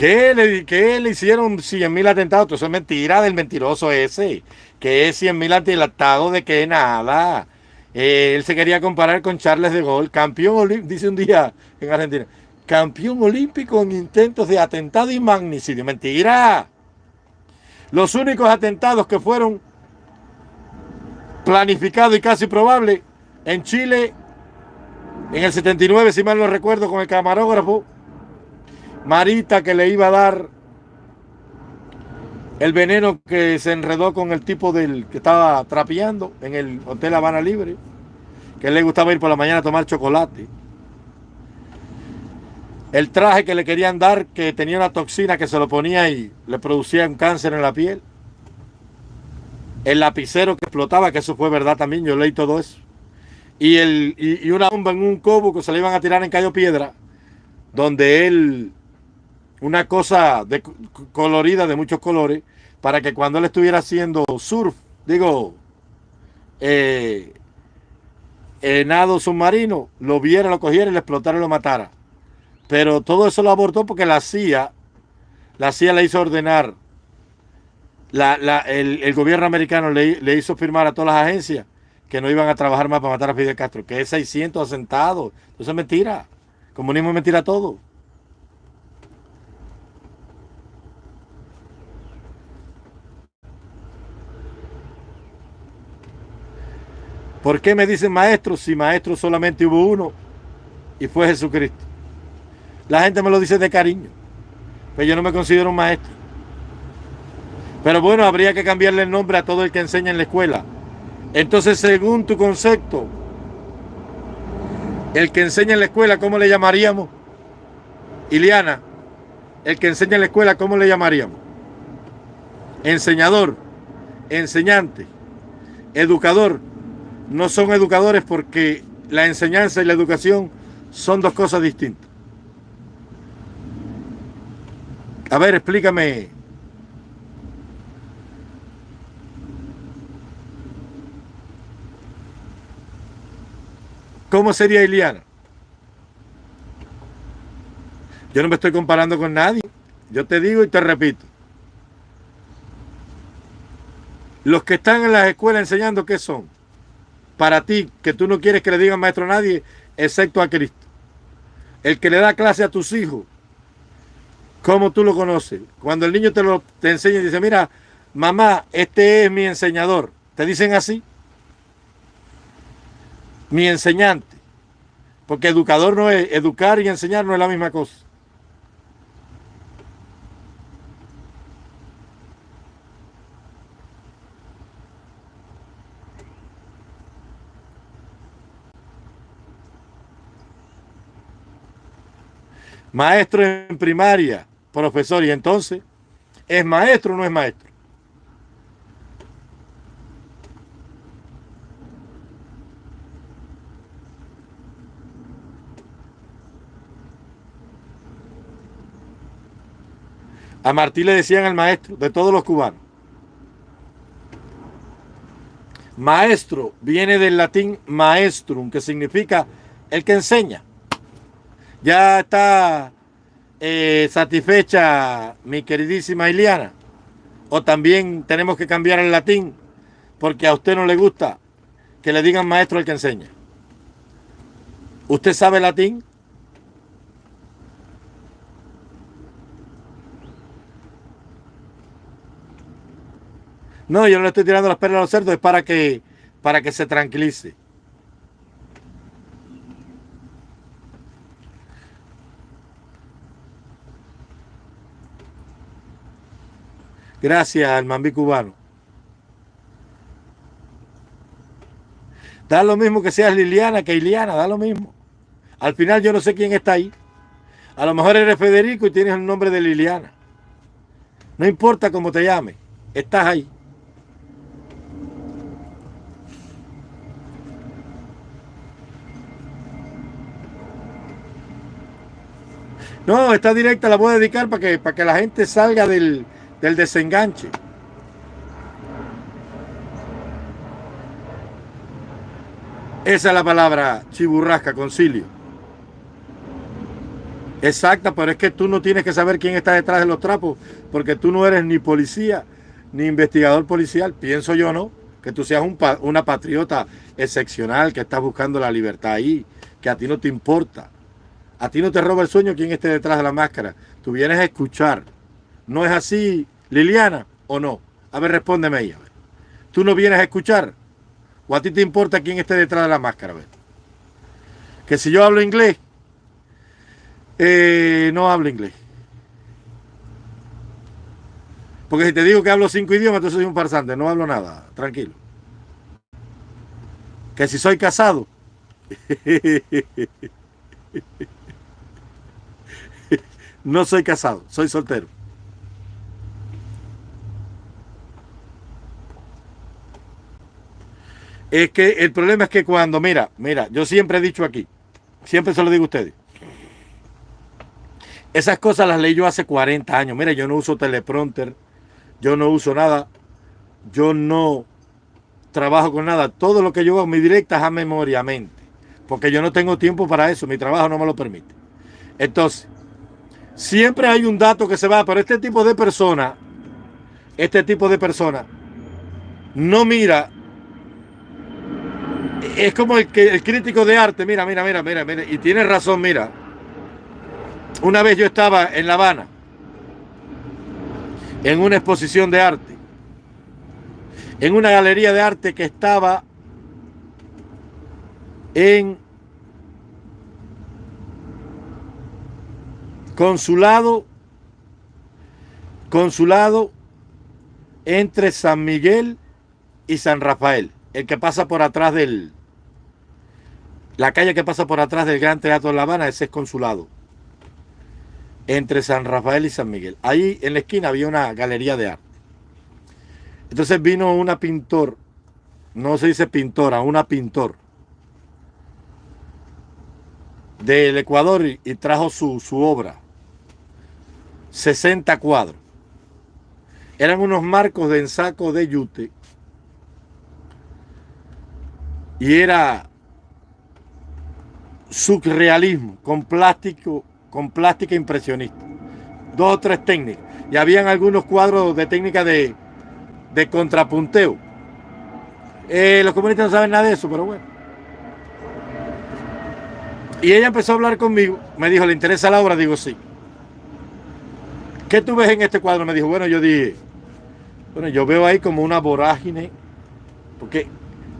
¿Qué le, le hicieron 100 mil atentados? Eso es mentira del mentiroso ese. Que es 100 mil atentados de que nada. Eh, él se quería comparar con Charles de Gaulle, campeón dice un día en Argentina, campeón olímpico en intentos de atentado y magnicidio. Mentira. Los únicos atentados que fueron planificados y casi probables en Chile en el 79, si mal no recuerdo, con el camarógrafo Marita que le iba a dar el veneno que se enredó con el tipo del que estaba trapeando en el Hotel Habana Libre, que le gustaba ir por la mañana a tomar chocolate. El traje que le querían dar, que tenía una toxina que se lo ponía y le producía un cáncer en la piel. El lapicero que explotaba, que eso fue verdad también, yo leí todo eso. Y, el, y, una bomba en un cobo que se le iban a tirar en Cayo Piedra, donde él una cosa de, colorida de muchos colores para que cuando él estuviera haciendo surf, digo, eh, eh, nado submarino, lo viera, lo cogiera y le explotara y lo matara. Pero todo eso lo abortó porque la CIA, la CIA le hizo ordenar, el, gobierno americano le, le, hizo firmar a todas las agencias que no iban a trabajar más para matar a Fidel Castro, que es 600 asentados. Eso es mentira. Comunismo es mentira todo. ¿Por qué me dicen maestro si maestro solamente hubo uno y fue Jesucristo? La gente me lo dice de cariño, pero yo no me considero un maestro. Pero bueno, habría que cambiarle el nombre a todo el que enseña en la escuela. Entonces, según tu concepto, el que enseña en la escuela, ¿cómo le llamaríamos? Iliana, el que enseña en la escuela, ¿cómo le llamaríamos? Enseñador, enseñante, educador, no son educadores porque la enseñanza y la educación son dos cosas distintas. A ver, explícame. ¿Cómo sería Iliana? Yo no me estoy comparando con nadie. Yo te digo y te repito. Los que están en las escuelas enseñando, ¿qué son? Para ti, que tú no quieres que le digan maestro a nadie, excepto a Cristo. El que le da clase a tus hijos, ¿cómo tú lo conoces? Cuando el niño te lo te enseña y dice, mira, mamá, este es mi enseñador. ¿Te dicen así? Mi enseñante. Porque educador no es, educar y enseñar no es la misma cosa. Maestro en primaria, profesor, y entonces, ¿es maestro o no es maestro? A Martí le decían el maestro de todos los cubanos. Maestro viene del latín maestrum, que significa el que enseña. Ya está eh, satisfecha mi queridísima Iliana. O también tenemos que cambiar el latín porque a usted no le gusta que le digan maestro el que enseña. ¿Usted sabe latín? No, yo no le estoy tirando las perlas a los cerdos, es para que, para que se tranquilice. Gracias al Mambí cubano. Da lo mismo que seas Liliana que Iliana, da lo mismo. Al final yo no sé quién está ahí. A lo mejor eres Federico y tienes el nombre de Liliana. No importa cómo te llame, estás ahí. No, esta directa la voy a dedicar para que, para que la gente salga del, del desenganche. Esa es la palabra chiburrasca, concilio. Exacta, pero es que tú no tienes que saber quién está detrás de los trapos, porque tú no eres ni policía, ni investigador policial, pienso yo, ¿no? Que tú seas un, una patriota excepcional, que estás buscando la libertad ahí, que a ti no te importa. A ti no te roba el sueño quién esté detrás de la máscara. Tú vienes a escuchar. ¿No es así, Liliana, o no? A ver, respóndeme ahí. ¿Tú no vienes a escuchar? ¿O a ti te importa quién esté detrás de la máscara? Que si yo hablo inglés, eh, no hablo inglés. Porque si te digo que hablo cinco idiomas, entonces soy un farsante. No hablo nada. Tranquilo. Que si soy casado. No soy casado, soy soltero. Es que el problema es que cuando, mira, mira, yo siempre he dicho aquí, siempre se lo digo a ustedes. Esas cosas las leí yo hace 40 años. Mira, yo no uso teleprompter, yo no uso nada, yo no trabajo con nada. Todo lo que yo hago, mi directa es a memoriamente, porque yo no tengo tiempo para eso, mi trabajo no me lo permite. Entonces, Siempre hay un dato que se va, pero este tipo de persona, este tipo de persona, no mira. Es como el, que, el crítico de arte, mira, mira, mira, mira, mira, y tiene razón, mira. Una vez yo estaba en La Habana, en una exposición de arte, en una galería de arte que estaba en Consulado, consulado entre San Miguel y San Rafael, el que pasa por atrás del, la calle que pasa por atrás del Gran Teatro de La Habana, ese es consulado. Entre San Rafael y San Miguel. Ahí en la esquina había una galería de arte. Entonces vino una pintor, no se dice pintora, una pintor del Ecuador y, trajo su, su obra. 60 cuadros. Eran unos marcos de ensaco de yute. Y era surrealismo, con plástico, con plástica impresionista. Dos o tres técnicas. Y habían algunos cuadros de técnica de, de contrapunteo. Eh, los comunistas no saben nada de eso, pero bueno. Y ella empezó a hablar conmigo. Me dijo, ¿le interesa la obra? Digo, sí. ¿Qué tú ves en este cuadro? Me dijo, bueno, yo dije, bueno, yo veo ahí como una vorágine, porque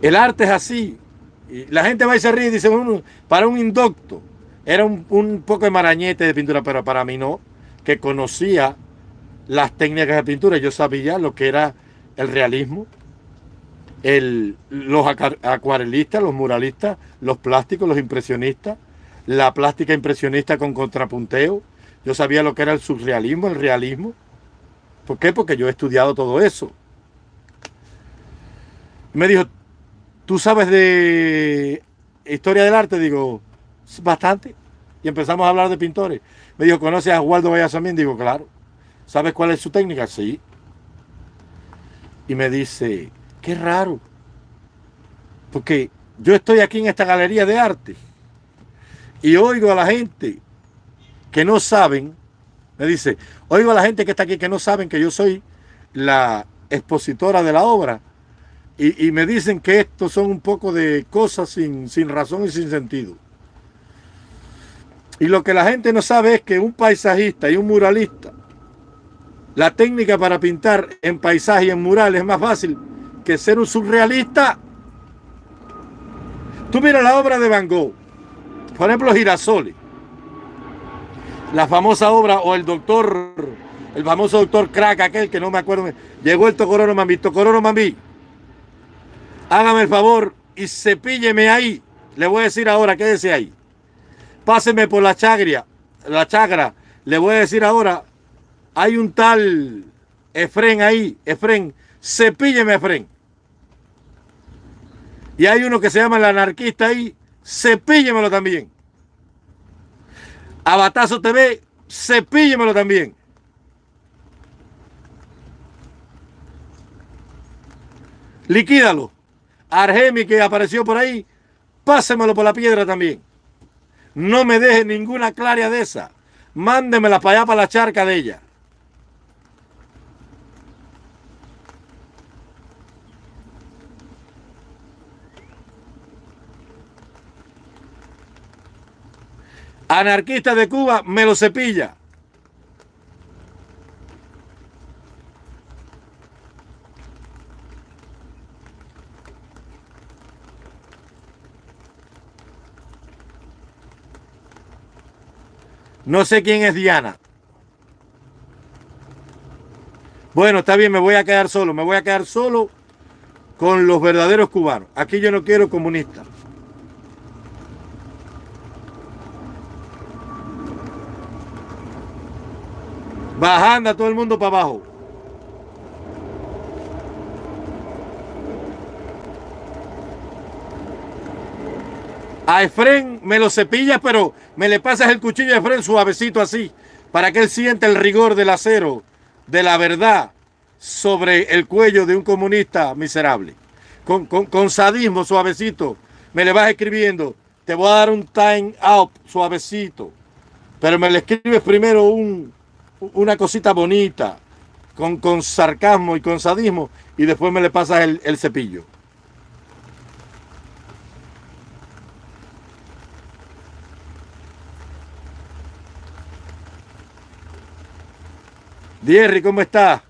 el arte es así. y la gente va y se ríe y dice, para un indocto era un, un, poco de marañete de pintura, pero para mí no, que conocía las técnicas de pintura. Yo sabía lo que era el realismo, el, los acuarelistas, los muralistas, los plásticos, los impresionistas, la plástica impresionista con contrapunteo. Yo sabía lo que era el surrealismo, el realismo. ¿Por qué? Porque yo he estudiado todo eso. Me dijo, ¿tú sabes de historia del arte? Digo, bastante. Y empezamos a hablar de pintores. Me dijo, ¿conoces a Waldo Vallasamín? Digo, claro. ¿Sabes cuál es su técnica? Sí. Y me dice, qué raro. Porque yo estoy aquí en esta galería de arte y oigo a la gente que no saben, me dice, oigo a la gente que está aquí que no saben que yo soy la expositora de la obra y, me dicen que esto son un poco de cosas sin, sin razón y sin sentido. Y lo que la gente no sabe es que un paisajista y un muralista, la técnica para pintar en paisaje y en mural es más fácil que ser un surrealista. Tú mira la obra de Van Gogh, por ejemplo Girasoles, la famosa obra o el doctor, el famoso doctor Crack, aquel que no me acuerdo, llegó el Tocororo Mami, Tocororo Mami, hágame el favor y cepílleme ahí, le voy a decir ahora, quédese ahí, páseme por la chagria, la chagra, le voy a decir ahora, hay un tal Efren ahí, Efren, cepílleme Efren. Y hay uno que se llama el anarquista ahí, cepíllemelo también. Abatazo TV, cepíllemelo también. Liquídalo. Argemi que apareció por ahí, pásemelo por la piedra también. No me deje ninguna claria de esa. Mándemela para allá, para la charca de ella. Anarquista de Cuba, me lo cepilla. No sé quién es Diana. Bueno, está bien, me voy a quedar solo. Me voy a quedar solo con los verdaderos cubanos. Aquí yo no quiero comunistas. Bajando a todo el mundo para abajo. A Efren me lo cepillas, pero me le pasas el cuchillo a Efren suavecito así, para que él sienta el rigor del acero, de la verdad, sobre el cuello de un comunista miserable. Con, con sadismo suavecito, me le vas escribiendo, te voy a dar un time out suavecito, pero me le escribes primero un, una cosita bonita, con, con, sarcasmo y con sadismo, y después me le pasas el, el cepillo. Dierry, ¿cómo está?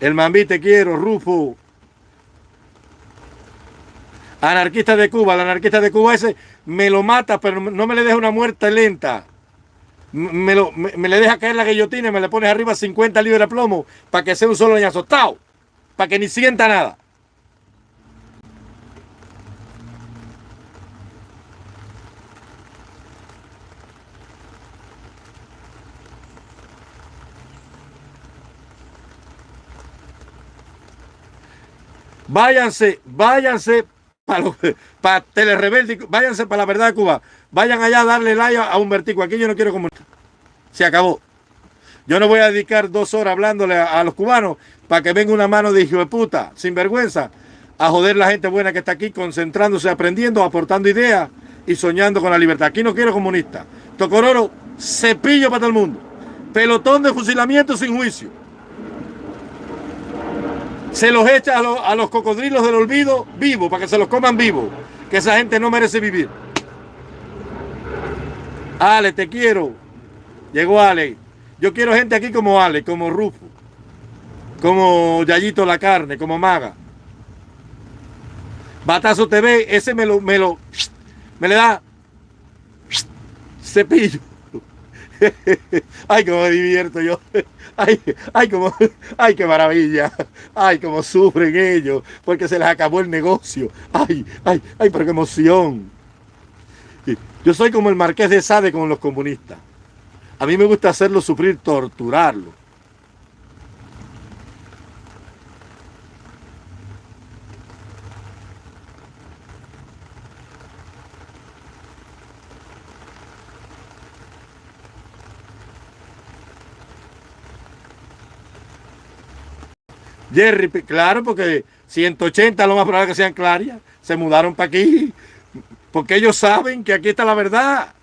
El Mambí te quiero, Rufo. Anarquista de Cuba, el anarquista de Cuba ese me lo mata, pero no me le deja una muerte lenta. Me, lo, me, le deja caer la guillotina y me le pones arriba 50 libras de plomo para que sea un solo leñazo. Para que ni sienta nada. Váyanse, váyanse para, para Telerebelde, váyanse para la verdad de Cuba. Vayan allá a darle like a un vertigo. Aquí yo no quiero comunicar. Se acabó. Yo no voy a dedicar dos horas hablándole a, los cubanos para que venga una mano de hijo de puta, sin vergüenza, a joder la gente buena que está aquí, concentrándose, aprendiendo, aportando ideas y soñando con la libertad. Aquí no quiero comunistas. Tocororo, cepillo para todo el mundo. Pelotón de fusilamiento sin juicio se los echa a, los cocodrilos del olvido vivo, para que se los coman vivo, que esa gente no merece vivir. Ale, te quiero. Llegó Ale. Yo quiero gente aquí como Ale, como Rufo, como Yayito la carne, como Maga. Batazo TV, ese me lo, me lo, me le da cepillo. ay, cómo me divierto yo. Ay, ay, como, ay, qué maravilla. Ay, cómo sufren ellos porque se les acabó el negocio. Ay, ay, ay, pero qué emoción. Yo soy como el marqués de Sade con los comunistas. A mí me gusta hacerlo sufrir, torturarlo. Jerry, claro, porque 180 lo más probable que sean clarias. Se mudaron para aquí. Porque ellos saben que aquí está la verdad.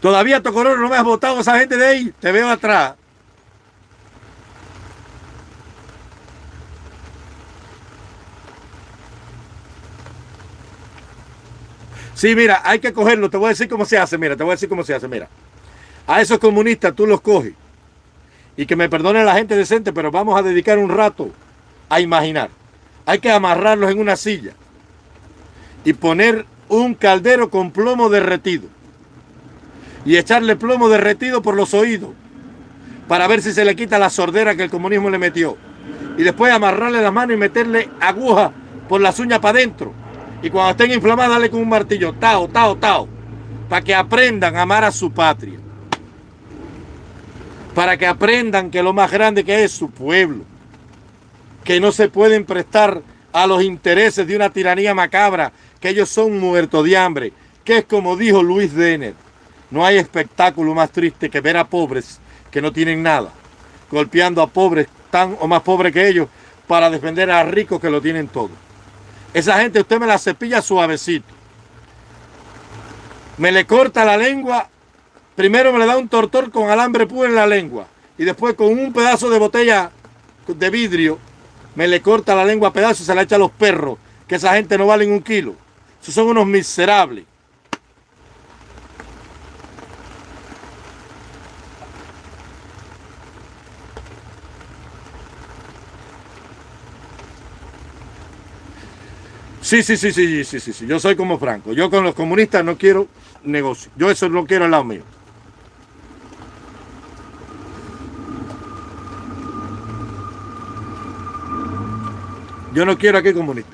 Todavía Tocororo no me has votado esa gente de ahí. Te veo atrás. Sí, mira, hay que cogerlo. Te voy a decir cómo se hace. Mira, te voy a decir cómo se hace. Mira, a esos comunistas tú los coges. Y que me perdone la gente decente, pero vamos a dedicar un rato a imaginar. Hay que amarrarlos en una silla y poner un caldero con plomo derretido y echarle plomo derretido por los oídos para ver si se le quita la sordera que el comunismo le metió. Y después amarrarle la mano y meterle aguja por las uñas para adentro. Y cuando estén inflamadas, darle con un martillo, tao, tao, tao, para que aprendan a amar a su patria. Para que aprendan que lo más grande que es su pueblo. Que no se pueden prestar a los intereses de una tiranía macabra, que ellos son muertos de hambre, que es como dijo Luis Denner. No hay espectáculo más triste que ver a pobres que no tienen nada, golpeando a pobres tan o más pobres que ellos para defender a ricos que lo tienen todo. Esa gente usted me la cepilla suavecito. Me le corta la lengua, primero me le da un tortor con alambre puro en la lengua y después con un pedazo de botella de vidrio me le corta la lengua a pedazos y se la echa a los perros, que esa gente no valen un kilo. Esos son unos miserables. Sí, sí, sí, sí, sí, sí, sí. Yo soy como Franco. Yo con los comunistas no quiero negocio. Yo eso no quiero al lado mío. Yo no quiero aquí comunistas.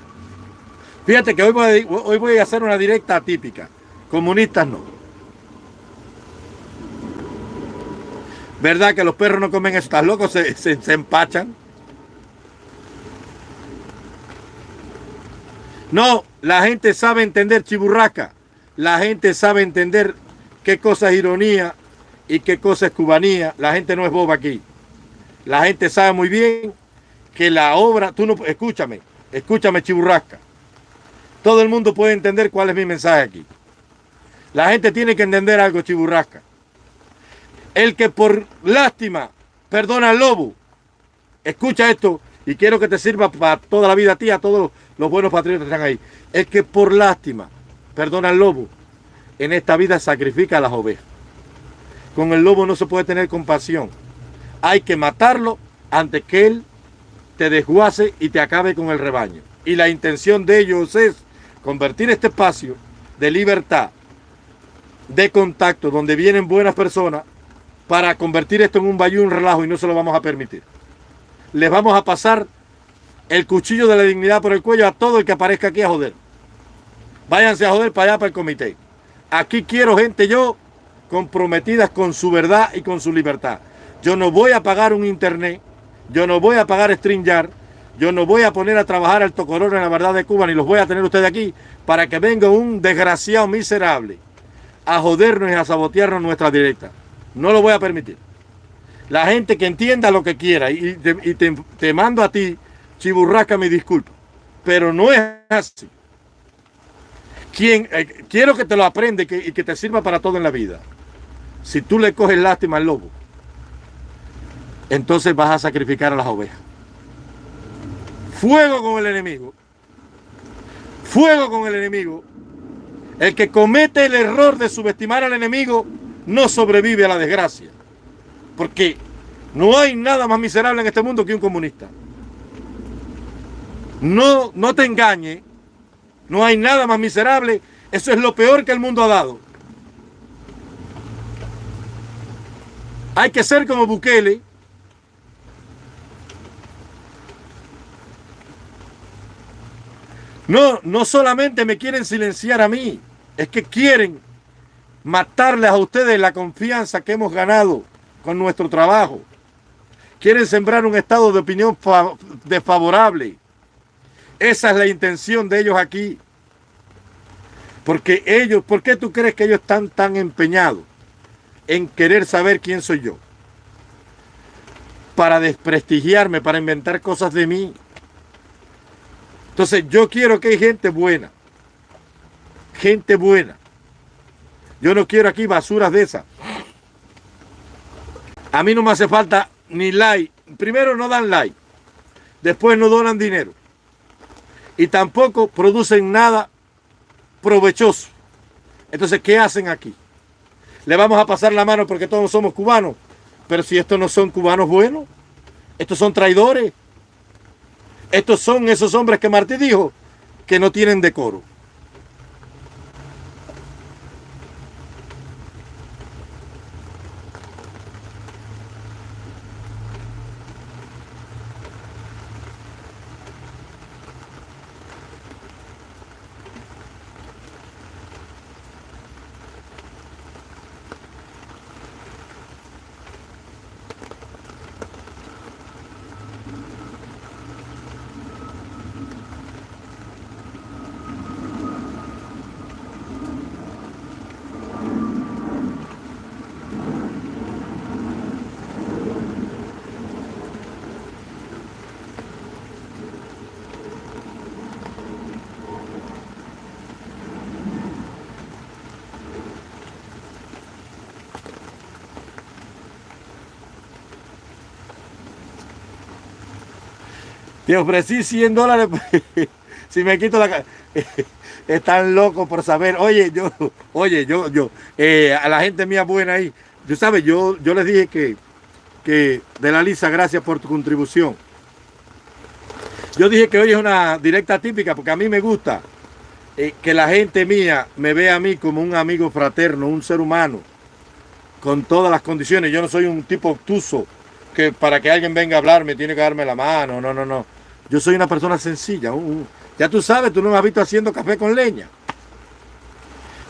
Fíjate que hoy voy, a, hacer una directa atípica. Comunistas no. ¿Verdad que los perros no comen eso? ¿Estás loco? Se, se, se empachan. No, la gente sabe entender chiburraca. La gente sabe entender qué cosa es ironía y qué cosa es cubanía. La gente no es boba aquí. La gente sabe muy bien que la obra, tú no, escúchame, escúchame chiburrasca. Todo el mundo puede entender cuál es mi mensaje aquí. La gente tiene que entender algo chiburrasca. El que por lástima perdona al lobo, escucha esto y quiero que te sirva para toda la vida a ti, a todos los buenos patriotas están ahí. Es que por lástima, perdona al lobo, en esta vida sacrifica a las ovejas. Con el lobo no se puede tener compasión. Hay que matarlo antes que él te desguace y te acabe con el rebaño. Y la intención de ellos es convertir este espacio de libertad, de contacto, donde vienen buenas personas, para convertir esto en un bayú, un relajo, y no se lo vamos a permitir. Les vamos a pasar el cuchillo de la dignidad por el cuello a todo el que aparezca aquí a joder. Váyanse a joder para allá, para el comité. Aquí quiero gente yo comprometidas con su verdad y con su libertad. Yo no voy a pagar un internet, yo no voy a pagar StreamYard, yo no voy a poner a trabajar al tocororo en la verdad de Cuba, ni los voy a tener ustedes aquí, para que venga un desgraciado miserable a jodernos y a sabotearnos nuestra directa. No lo voy a permitir. La gente que entienda lo que quiera y te mando a ti Chiburraca, me disculpa, pero no es así. Quien, eh, quiero que te lo aprende y que te sirva para todo en la vida. Si tú le coges lástima al lobo, entonces vas a sacrificar a las ovejas. Fuego con el enemigo. Fuego con el enemigo El que comete el error de subestimar al enemigo no sobrevive a la desgracia. Porque no hay nada más miserable en este mundo que un comunista. No, no te engañe. No hay nada más miserable. Eso es lo peor que el mundo ha dado. Hay que ser como Bukele. No, no solamente me quieren silenciar a mí, es que quieren matarles a ustedes la confianza que hemos ganado con nuestro trabajo. Quieren sembrar un estado de opinión desfavorable. Esa es la intención de ellos aquí. Porque ellos, ¿por qué tú crees que ellos están tan empeñados en querer saber quién soy yo? Para desprestigiarme, para inventar cosas de mí. Entonces yo quiero que hay gente buena. Gente buena. Yo no quiero aquí basuras de esas. A mí no me hace falta ni like. Primero no dan like. Después no donan dinero. Y tampoco producen nada provechoso. Entonces, ¿qué hacen aquí? Le vamos a pasar la mano porque todos somos cubanos. Pero si estos no son cubanos buenos, estos son traidores. Estos son esos hombres que Martí dijo que no tienen decoro. Te ofrecí 100 dólares si me quito la... Están locos por saber. Oye, yo, oye, yo, yo, eh, a la gente mía buena ahí. Tú sabes, yo, yo les dije que, que de la Lisa, gracias por tu contribución. Yo dije que hoy es una directa típica porque a mí me gusta eh, que la gente mía me vea a mí como un amigo fraterno, un ser humano, con todas las condiciones. Yo no soy un tipo obtuso que para que alguien venga a hablar me tiene que darme la mano. No, no, no. Yo soy una persona sencilla. ya tú sabes, tú no me has visto haciendo café con leña.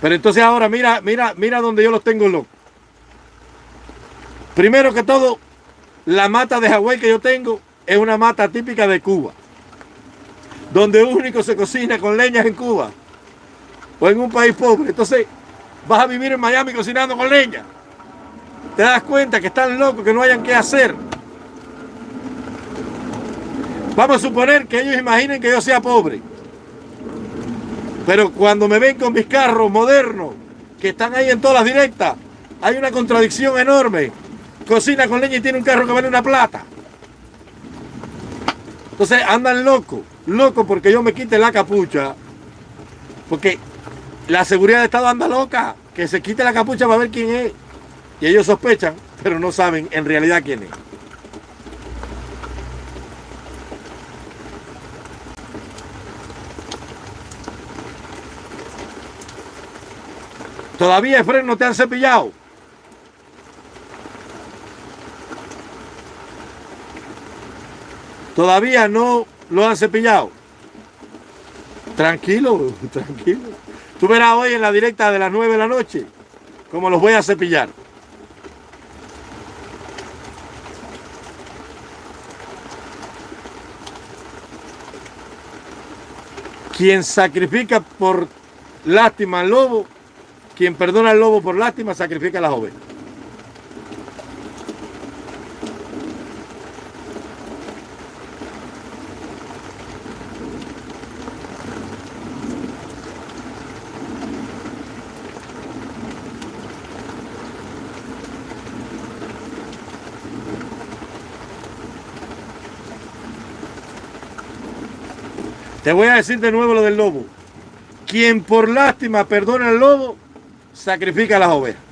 Pero entonces ahora mira, mira, mira donde yo los tengo locos. Primero que todo, la mata de Hawái que yo tengo es una mata típica de Cuba. Donde único se cocina con leñas en Cuba. O en un país pobre. Entonces, vas a vivir en Miami cocinando con leña. Te das cuenta que están locos, que no hayan qué hacer. Vamos a suponer que ellos imaginen que yo sea pobre. Pero cuando me ven con mis carros modernos, que están ahí en todas las directas, hay una contradicción enorme. Cocina con leña y tiene un carro que vale una plata. Entonces andan locos, locos porque yo me quite la capucha. Porque la seguridad de Estado anda loca, que se quite la capucha para ver quién es. Y ellos sospechan, pero no saben en realidad quién es. Todavía Efren no te han cepillado. Todavía no lo han cepillado. Tranquilo, tranquilo. Tú verás hoy en la directa de las 9 de la noche cómo los voy a cepillar. Quien sacrifica por lástima al lobo quien perdona al lobo por lástima, sacrifica a la joven. Te voy a decir de nuevo lo del lobo. Quien por lástima perdona el lobo, sacrifica las ovejas.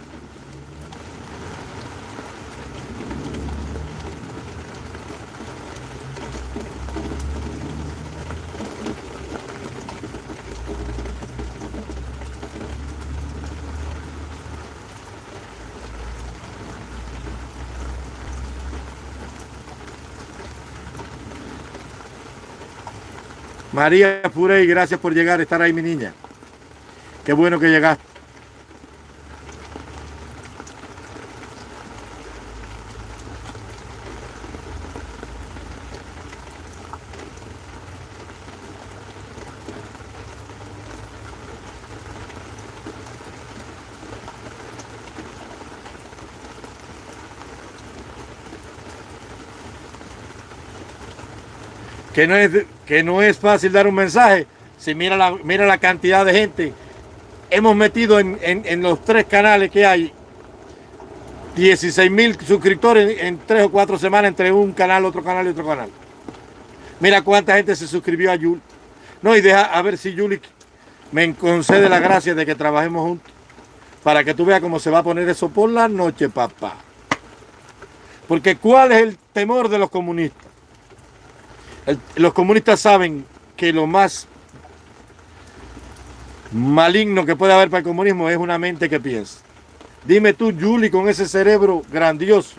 María Furey, gracias por llegar, estar ahí, mi niña. Qué bueno que llegaste. Que no es, que no es fácil dar un mensaje. Si mira la, mira la cantidad de gente, hemos metido en, los tres canales que hay 16 mil suscriptores en, tres o cuatro semanas entre un canal, otro canal y otro canal. Mira cuánta gente se suscribió a Yuli. No, y deja a ver si Yuli me concede la gracia de que trabajemos juntos. Para que tú veas cómo se va a poner eso por la noche, papá. Porque ¿cuál es el temor de los comunistas? Los comunistas saben que lo más maligno que puede haber para el comunismo es una mente que piensa. Dime tú, Yuli, con ese cerebro grandioso,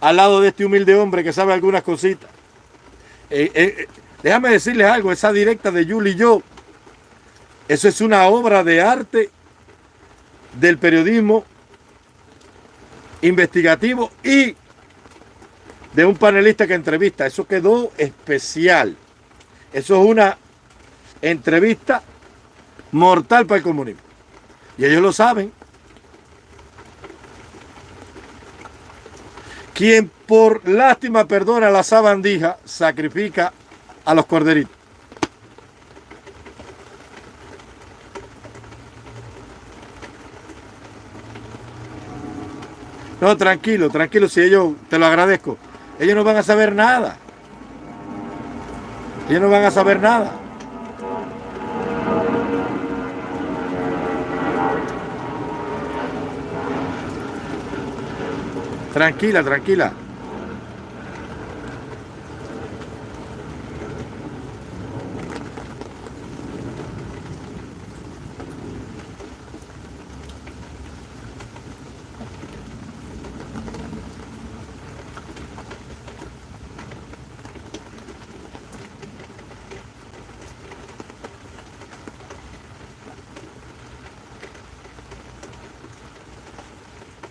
al lado de este humilde hombre que sabe algunas cositas. Eh, eh, eh, déjame decirles algo, esa directa de Yuli y yo, eso es una obra de arte del periodismo investigativo y de un panelista que entrevista. Eso quedó especial. Eso es una entrevista mortal para el comunismo. Y ellos lo saben. Quien por lástima perdona la sabandija, sacrifica a los corderitos. No, tranquilo, tranquilo, si ellos, te lo agradezco. Ellos no van a saber nada. Ellos no van a saber nada. Tranquila, tranquila.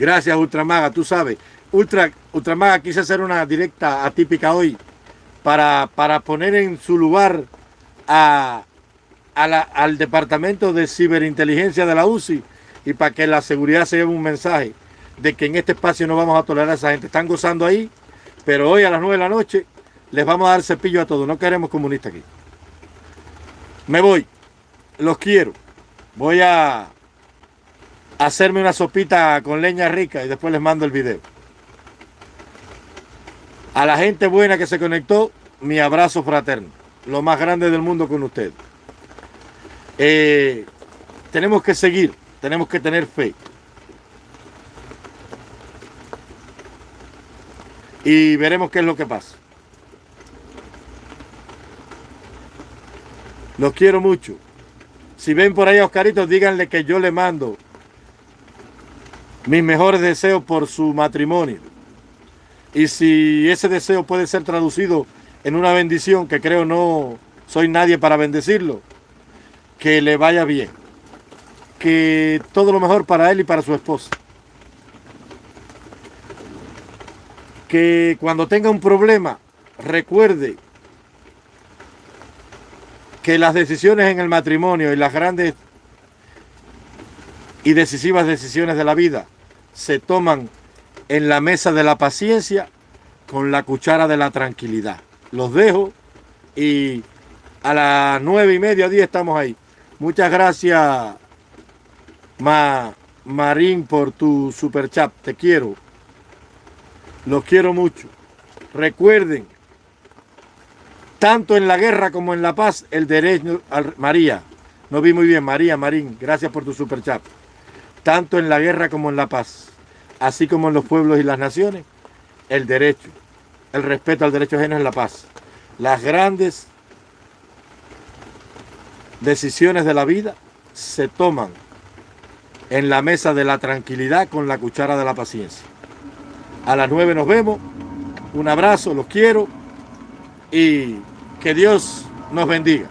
Gracias, Ultramaga, tú sabes. Ultra, Ultramaga quise hacer una directa atípica hoy para, para poner en su lugar a, al Departamento de Ciberinteligencia de la UCI y para que la seguridad se lleve un mensaje de que en este espacio no vamos a tolerar a esa gente. Están gozando ahí, pero hoy a las 9 de la noche les vamos a dar cepillo a todos. No queremos comunistas aquí. Me voy. Los quiero. Voy a hacerme una sopita con leña rica y después les mando el video. A la gente buena que se conectó, mi abrazo fraterno. Lo más grande del mundo con usted. Eh, tenemos que seguir, tenemos que tener fe. Y veremos qué es lo que pasa. Los quiero mucho. Si ven por ahí a Oscarito, díganle que yo le mando mis mejores deseos por su matrimonio. Y si ese deseo puede ser traducido en una bendición, que creo no soy nadie para bendecirlo, que le vaya bien. Que todo lo mejor para él y para su esposa. Que cuando tenga un problema, recuerde que las decisiones en el matrimonio y las grandes y decisivas decisiones de la vida se toman en la mesa de la paciencia con la cuchara de la tranquilidad. Los dejo y a las nueve y media, día estamos ahí. Muchas gracias, Ma, Marín, por tu super chat. Te quiero. Los quiero mucho. Recuerden, tanto en la guerra como en la paz, el derecho, María, No vi muy bien, María Marín, gracias por tu super chat. Tanto en la guerra como en la paz, así como en los pueblos y las naciones, el derecho, el respeto al derecho ajeno es la paz. Las grandes decisiones de la vida se toman en la mesa de la tranquilidad con la cuchara de la paciencia. A las nueve nos vemos. Un abrazo, los quiero y que Dios nos bendiga.